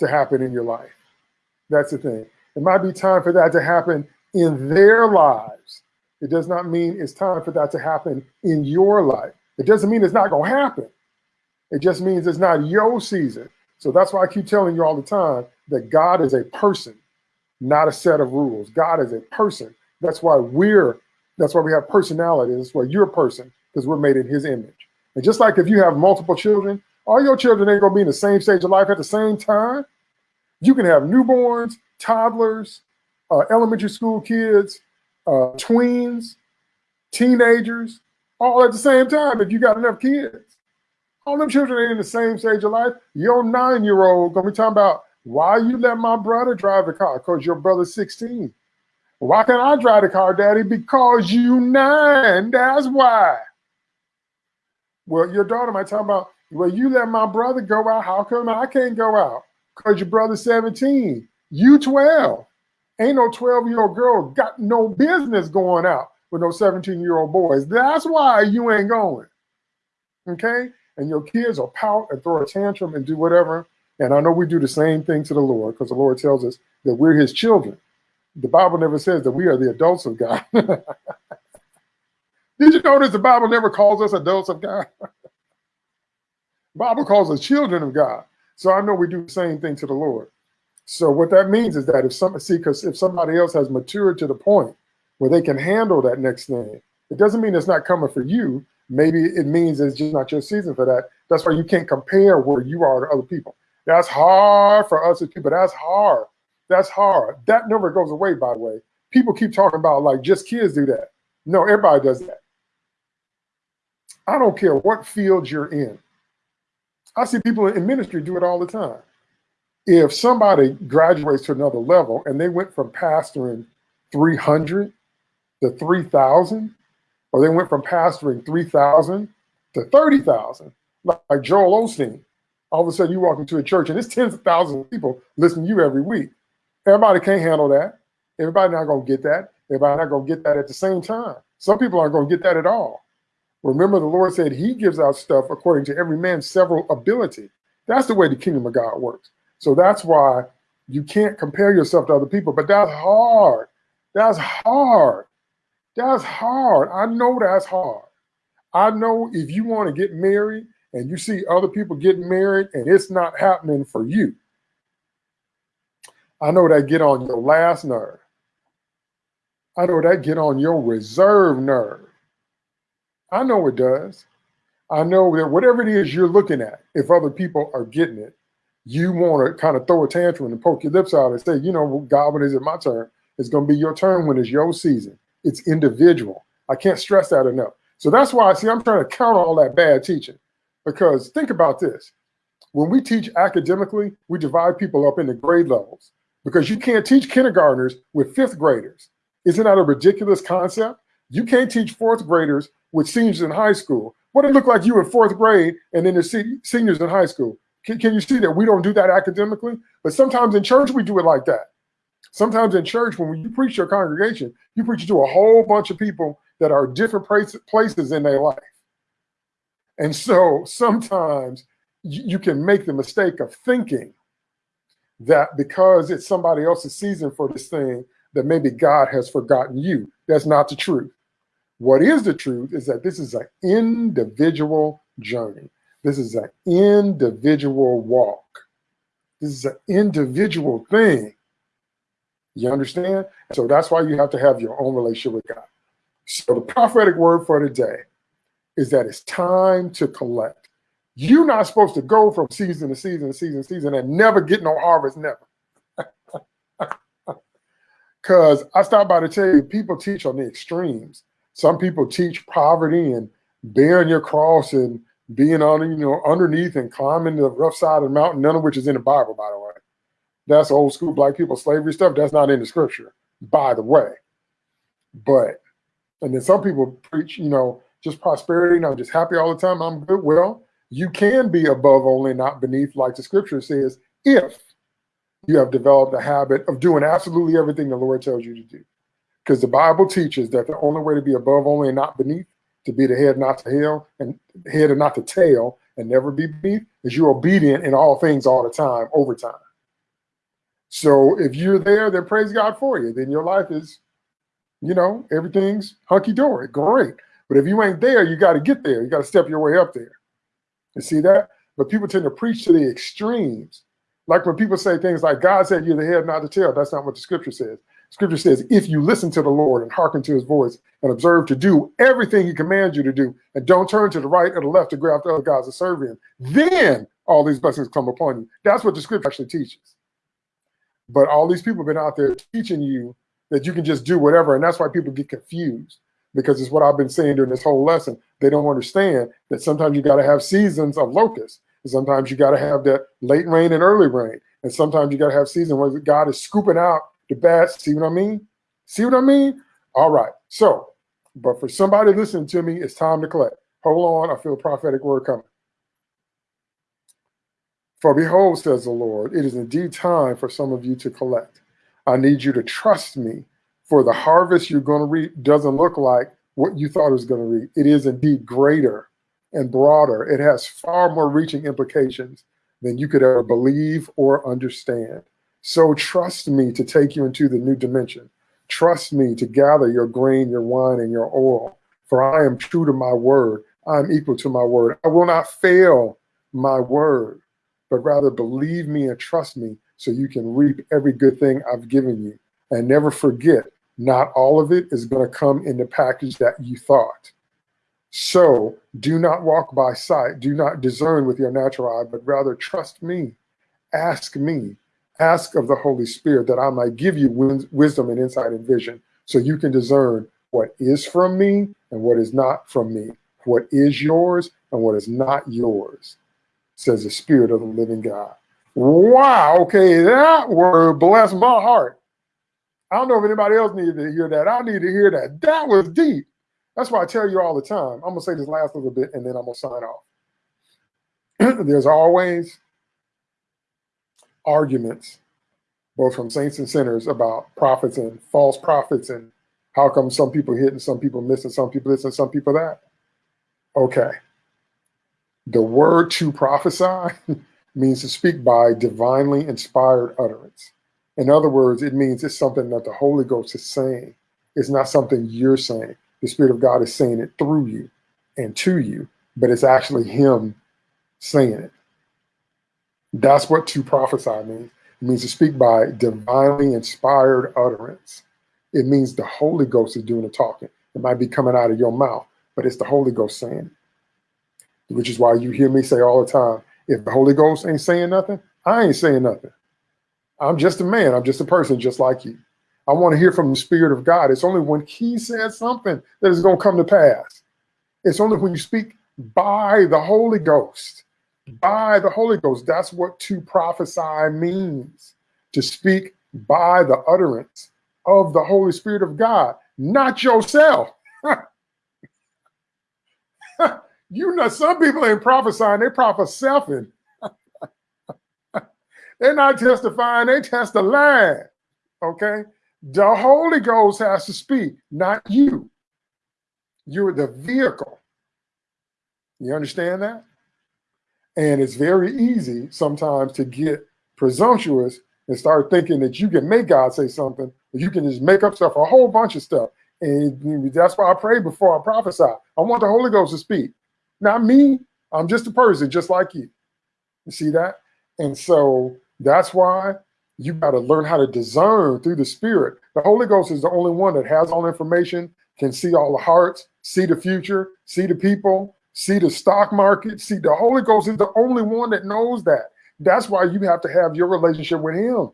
to happen in your life. That's the thing. It might be time for that to happen in their lives. It does not mean it's time for that to happen in your life. It doesn't mean it's not going to happen. It just means it's not your season. So that's why I keep telling you all the time that God is a person, not a set of rules. God is a person. That's why we're, that's why we have personality. That's why you're a person, because we're made in his image. And just like if you have multiple children, all your children ain't gonna be in the same stage of life at the same time. You can have newborns, toddlers, uh, elementary school kids, uh, tweens, teenagers, all at the same time if you got enough kids. All them children ain't in the same stage of life. Your nine-year-old gonna be talking about why you let my brother drive the car? Because your brother's 16. Why can't I drive the car, daddy? Because you nine, that's why. Well, your daughter might talk about, well, you let my brother go out. How come I can't go out? Because your brother's 17. You 12. Ain't no 12 year old girl got no business going out with no 17 year old boys. That's why you ain't going. Okay? And your kids will pout and throw a tantrum and do whatever. And I know we do the same thing to the Lord because the Lord tells us that we're his children. The Bible never says that we are the adults of God. Did you notice the Bible never calls us adults of God? Bible calls us children of God. So I know we do the same thing to the Lord. So what that means is that if some see, because if somebody else has matured to the point where they can handle that next thing, it doesn't mean it's not coming for you. Maybe it means it's just not your season for that. That's why you can't compare where you are to other people. That's hard for us as people. That's hard. That's hard. That never goes away, by the way. People keep talking about like just kids do that. No, everybody does that. I don't care what field you're in. I see people in ministry do it all the time. If somebody graduates to another level and they went from pastoring 300 to 3,000, or they went from pastoring 3,000 to 30,000, like Joel Osteen, all of a sudden you walk into a church and it's tens of thousands of people listening to you every week. Everybody can't handle that. Everybody not to get that. Everybody not to get that at the same time. Some people aren't to get that at all. Remember, the Lord said he gives out stuff according to every man's several ability. That's the way the kingdom of God works. So that's why you can't compare yourself to other people, but that's hard. That's hard. That's hard. I know that's hard. I know if you want to get married and you see other people getting married and it's not happening for you, I know that get on your last nerve. I know that get on your reserve nerve. I know it does. I know that whatever it is you're looking at, if other people are getting it, you want to kind of throw a tantrum and poke your lips out and say, you know, God, when is it my turn? It's going to be your turn when it's your season. It's individual. I can't stress that enough. So that's why, I see, I'm trying to counter all that bad teaching because think about this. When we teach academically, we divide people up into grade levels because you can't teach kindergartners with fifth graders. Isn't that a ridiculous concept? You can't teach fourth graders with seniors in high school, What it look like you in fourth grade and then the se seniors in high school? Can, can you see that we don't do that academically? But sometimes in church, we do it like that. Sometimes in church, when you preach your congregation, you preach to a whole bunch of people that are different places in their life. And so sometimes you can make the mistake of thinking that because it's somebody else's season for this thing, that maybe God has forgotten you. That's not the truth. What is the truth is that this is an individual journey. This is an individual walk. This is an individual thing. You understand? So that's why you have to have your own relationship with God. So the prophetic word for today is that it's time to collect. You're not supposed to go from season to season to season to season and never get no harvest, never. Because I stop by to tell you, people teach on the extremes. Some people teach poverty and bearing your cross and being on, you know, underneath and climbing the rough side of the mountain, none of which is in the Bible, by the way. That's old school black people slavery stuff. That's not in the scripture, by the way. But, and then some people preach, you know, just prosperity and I'm just happy all the time. I'm good. Well, you can be above only, not beneath, like the scripture says, if you have developed a habit of doing absolutely everything the Lord tells you to do. Because the Bible teaches that the only way to be above only and not beneath, to be the head, not the tail, and head and not the tail, and never be beneath, is you're obedient in all things all the time, over time. So if you're there, then praise God for you. Then your life is, you know, everything's hunky-dory, great. But if you ain't there, you got to get there. You got to step your way up there. You see that? But people tend to preach to the extremes. Like when people say things like, God said you're the head, not the tail. That's not what the scripture says. Scripture says, if you listen to the Lord and hearken to his voice and observe to do everything he commands you to do, and don't turn to the right or the left to grab after other gods to serve him, then all these blessings come upon you. That's what the scripture actually teaches. But all these people have been out there teaching you that you can just do whatever. And that's why people get confused because it's what I've been saying during this whole lesson. They don't understand that sometimes you got to have seasons of locusts. And sometimes you got to have that late rain and early rain. And sometimes you got to have season where God is scooping out the bats. See what I mean? See what I mean? All right. So, but for somebody listening to me, it's time to collect. Hold on. I feel prophetic word coming. For behold, says the Lord, it is indeed time for some of you to collect. I need you to trust me, for the harvest you're going to reap doesn't look like what you thought it was going to reap. It is indeed greater and broader. It has far more reaching implications than you could ever believe or understand. So trust me to take you into the new dimension. Trust me to gather your grain, your wine, and your oil. For I am true to my word. I am equal to my word. I will not fail my word, but rather believe me and trust me so you can reap every good thing I've given you. And never forget, not all of it is going to come in the package that you thought. So do not walk by sight. Do not discern with your natural eye, but rather trust me. Ask me ask of the Holy Spirit that I might give you wisdom and insight and vision so you can discern what is from me and what is not from me, what is yours and what is not yours, says the Spirit of the living God. Wow, okay, that word blessed my heart. I don't know if anybody else needed to hear that. I need to hear that. That was deep. That's why I tell you all the time. I'm going to say this last little bit and then I'm going to sign off. There's always arguments, both from saints and sinners, about prophets and false prophets and how come some people hit and some people miss and some people this and some people that. Okay. The word to prophesy means to speak by divinely inspired utterance. In other words, it means it's something that the Holy Ghost is saying. It's not something you're saying. The Spirit of God is saying it through you and to you, but it's actually Him saying it. That's what to prophesy means. It means to speak by divinely inspired utterance. It means the Holy Ghost is doing the talking. It might be coming out of your mouth, but it's the Holy Ghost saying it. Which is why you hear me say all the time, if the Holy Ghost ain't saying nothing, I ain't saying nothing. I'm just a man. I'm just a person just like you. I want to hear from the Spirit of God. It's only when He says something that is going to come to pass. It's only when you speak by the Holy Ghost by the Holy Ghost. That's what to prophesy means to speak by the utterance of the Holy Spirit of God, not yourself. You know, some people ain't prophesying, they prophesying. They're not testifying, they testifying. Okay? The Holy Ghost has to speak, not you. You're the vehicle. You understand that? And it's very easy sometimes to get presumptuous and start thinking that you can make God say something, you can just make up stuff, a whole bunch of stuff. And that's why I pray before I prophesy. I want the Holy Ghost to speak. Not me. I'm just a person, just like you. You see that? And so that's why you got to learn how to discern through the Spirit. The Holy Ghost is the only one that has all information, can see all the hearts, see the future, see the people, see the stock market. See, the Holy Ghost is the only one that knows that. That's why you have to have your relationship with Him.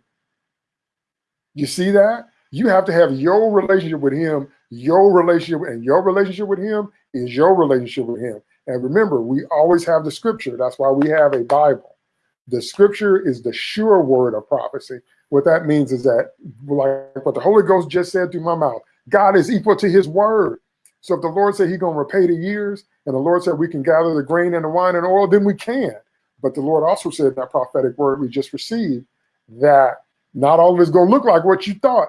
You see that? You have to have your relationship with Him. Your relationship and your relationship with Him is your relationship with Him. And remember, we always have the scripture. That's why we have a Bible. The scripture is the sure word of prophecy. What that means is that, like what the Holy Ghost just said through my mouth, God is equal to his word. So if the Lord said he's going to repay the years, and the Lord said we can gather the grain and the wine and oil, then we can. But the Lord also said that prophetic word we just received that not all of it's going to look like what you thought.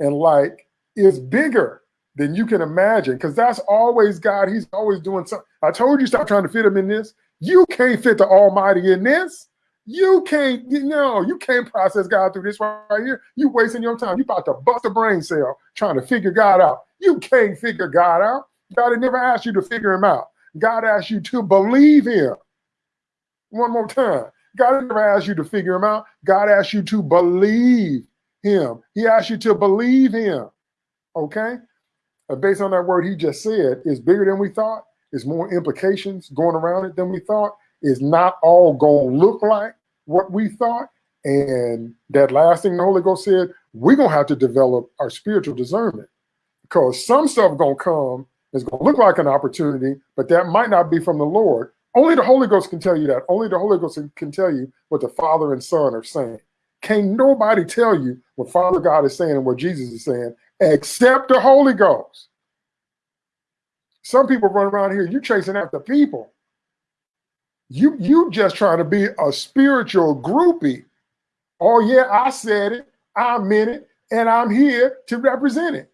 And like is bigger than you can imagine because that's always God. He's always doing something. I told you stop trying to fit him in this. You can't fit the Almighty in this. You can't, no, you can't process God through this right here. You wasting your time. You about to bust a brain cell trying to figure God out. You can't figure God out. God had never asked you to figure him out. God asked you to believe him. One more time. God never asked you to figure him out. God asked you to believe him. He asked you to believe him. Okay? Uh, based on that word he just said, is bigger than we thought. Is more implications going around it than we thought. Is not all going to look like what we thought. And that last thing the Holy Ghost said, we're to have to develop our spiritual discernment because some stuff to come going to look like an opportunity, but that might not be from the Lord. Only the Holy Ghost can tell you that. Only the Holy Ghost can tell you what the Father and Son are saying. Can't nobody tell you what Father God is saying and what Jesus is saying except the Holy Ghost. Some people run around here, you're chasing after people. You you just trying to be a spiritual groupie. Oh yeah, I said it, I meant it, and I'm here to represent it.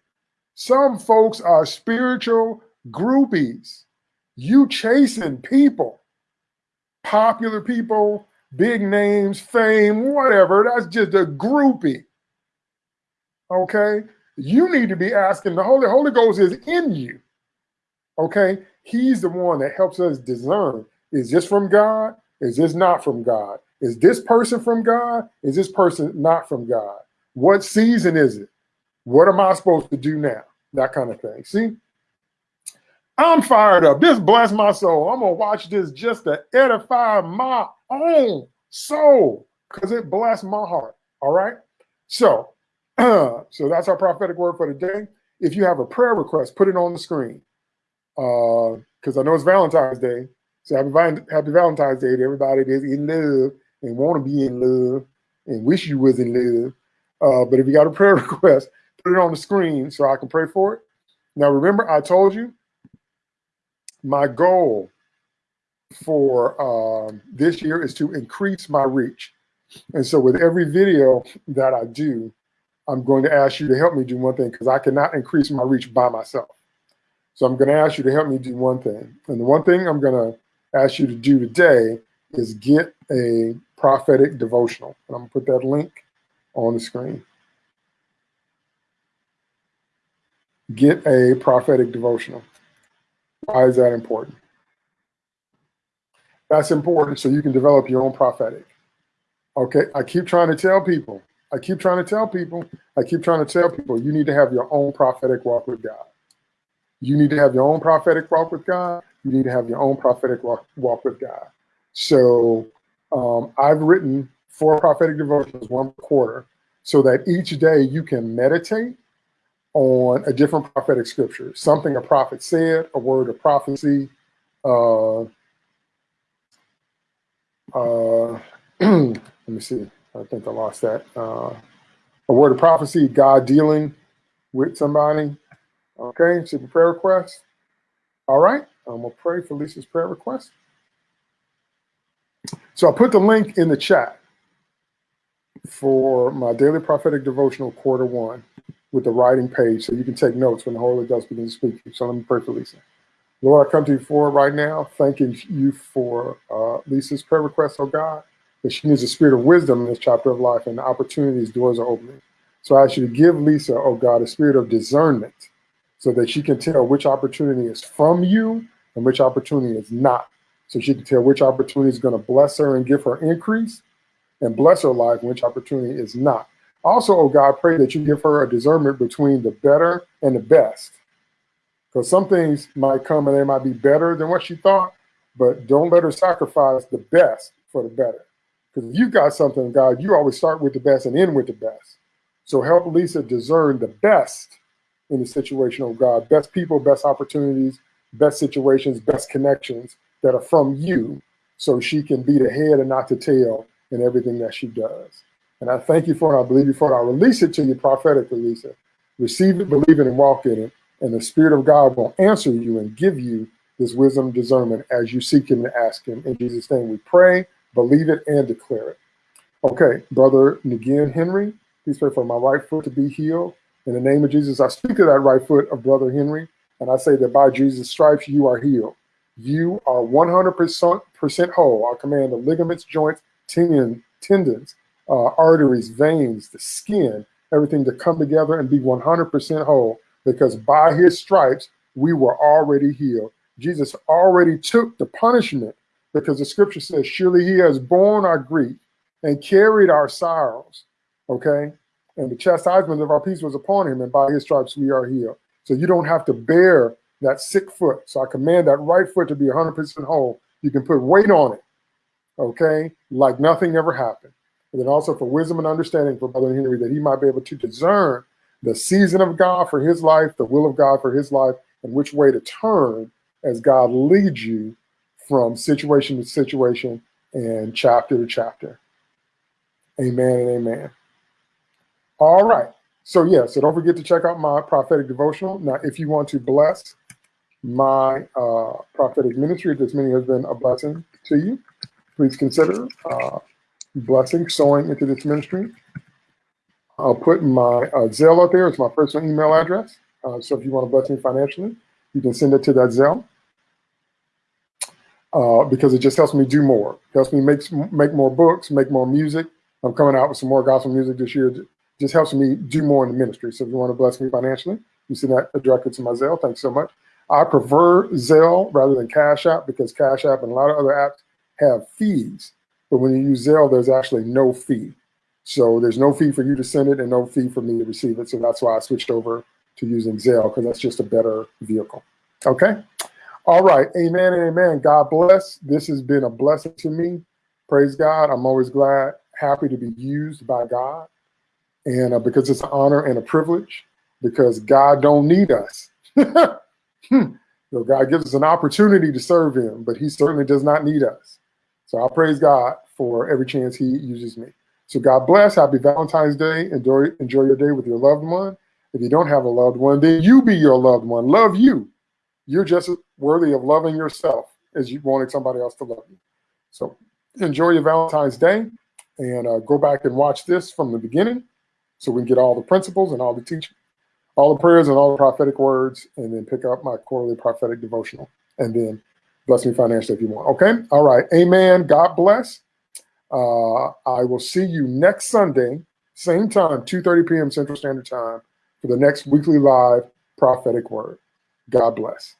Some folks are spiritual groupies. You chasing people, popular people, big names, fame, whatever. That's just a groupie. Okay? You need to be asking the Holy Holy Ghost is in you. Okay? He's the one that helps us discern. Is this from God? Is this not from God? Is this person from God? Is this person not from God? What season is it? What am I supposed to do now? That kind of thing. See? I'm fired up. This bless my soul. I'm gonna watch this just to edify my own soul because it blessed my heart. All right. So, so that's our prophetic word for today. If you have a prayer request, put it on the screen. Because uh, I know it's Valentine's Day. So happy, happy Valentine's Day to everybody that's in love and want to be in love and wish you was in love. Uh, but if you got a prayer request, put it on the screen so I can pray for it. Now, remember, I told you my goal for um, this year is to increase my reach. And so with every video that I do, I'm going to ask you to help me do one thing because I cannot increase my reach by myself. So I'm going to ask you to help me do one thing. And the one thing I'm going to ask you to do today is get a prophetic devotional. And I'm going to put that link on the screen. Get a prophetic devotional. Why is that important? That's important so you can develop your own prophetic. Okay, I keep trying to tell people, I keep trying to tell people, I keep trying to tell people, you need to have your own prophetic walk with God. You need to have your own prophetic walk with God. You need to have your own prophetic walk, walk with God. So um, I've written four prophetic devotions, one quarter, so that each day you can meditate on a different prophetic scripture, something a prophet said, a word of prophecy. Uh, uh, let me see. I think I lost that. Uh, a word of prophecy, God dealing with somebody. Okay, super prayer request. All right. I'm gonna pray for Lisa's prayer request. So I put the link in the chat for my daily prophetic devotional quarter one with the writing page so you can take notes when the Holy Ghost begins to speak to you. So let me pray for Lisa. Lord, I come to you for right now, thanking you for uh, Lisa's prayer request, oh God, that she needs a spirit of wisdom in this chapter of life and the opportunities, doors are opening. So I ask you to give Lisa, oh God, a spirit of discernment so that she can tell which opportunity is from you and which opportunity is not. So she can tell which opportunity is going to bless her and give her increase and bless her life, which opportunity is not. Also, oh God, pray that you give her a discernment between the better and the best. Because some things might come and they might be better than what she thought, but don't let her sacrifice the best for the better. Because if you got something, God, you always start with the best and end with the best. So help Lisa discern the best in the situation, oh God. Best people, best opportunities, best situations, best connections that are from you so she can be the head and not the tail in everything that she does. And I thank you for it. I believe you for it. I release it to you prophetically, Lisa. Receive it, believe it, and walk in it. And the Spirit of God will answer you and give you this wisdom discernment as you seek Him and ask Him. In Jesus' name, we pray, believe it, and declare it. Okay, Brother Nagin Henry, please pray for my right foot to be healed. In the name of Jesus, I speak to that right foot of Brother Henry, and I say that by Jesus' stripes, you are healed. You are 100% whole. I command the ligaments, joints, tendon, tendons, uh, arteries, veins, the skin, everything to come together and be 100% whole because by his stripes, we were already healed. Jesus already took the punishment because the scripture says, surely he has borne our grief and carried our sorrows. Okay. And the chastisement of our peace was upon him, and by his stripes we are healed. So you don't have to bear that sick foot. So I command that right foot to be 100% whole. You can put weight on it okay, like nothing ever happened. And then also for wisdom and understanding for Brother Henry that he might be able to discern the season of God for his life, the will of God for his life, and which way to turn as God leads you from situation to situation and chapter to chapter. Amen and amen. All right. So yeah, so don't forget to check out my prophetic devotional. Now, if you want to bless my uh, prophetic ministry, if this many has been a blessing to you, please consider uh, blessing, sowing into this ministry. I'll put my uh, Zelle out there. It's my personal email address. Uh, so if you want to bless me financially, you can send it to that Zelle. Uh, because it just helps me do more. It helps me make make more books, make more music. I'm coming out with some more gospel music this year. Just helps me do more in the ministry. So if you want to bless me financially, you send that directly to my Zelle. Thanks so much. I prefer Zelle rather than Cash App because Cash App and a lot of other apps have fees, but when you use Zelle, there's actually no fee. So there's no fee for you to send it and no fee for me to receive it. So that's why I switched over to using Zelle because that's just a better vehicle. Okay. All right. Amen amen. God bless. This has been a blessing to me. Praise God. I'm always glad, happy to be used by God. And uh, because it's an honor and a privilege, because God don't need us. hmm. you know, God gives us an opportunity to serve him, but he certainly does not need us. So I praise God for every chance he uses me. So God bless. Happy Valentine's Day. Enjoy, enjoy your day with your loved one. If you don't have a loved one, then you be your loved one. Love you. You're just as worthy of loving yourself as you wanted somebody else to love you. So enjoy your Valentine's Day and uh, go back and watch this from the beginning so we can get all the principles and all the teaching, all the prayers and all the prophetic words, and then pick up my quarterly prophetic devotional. And then bless me financially if you want. Okay. All right. Amen. God bless. Uh, I will see you next Sunday, same time, 2.30 p.m. Central Standard Time for the next weekly live prophetic word. God bless.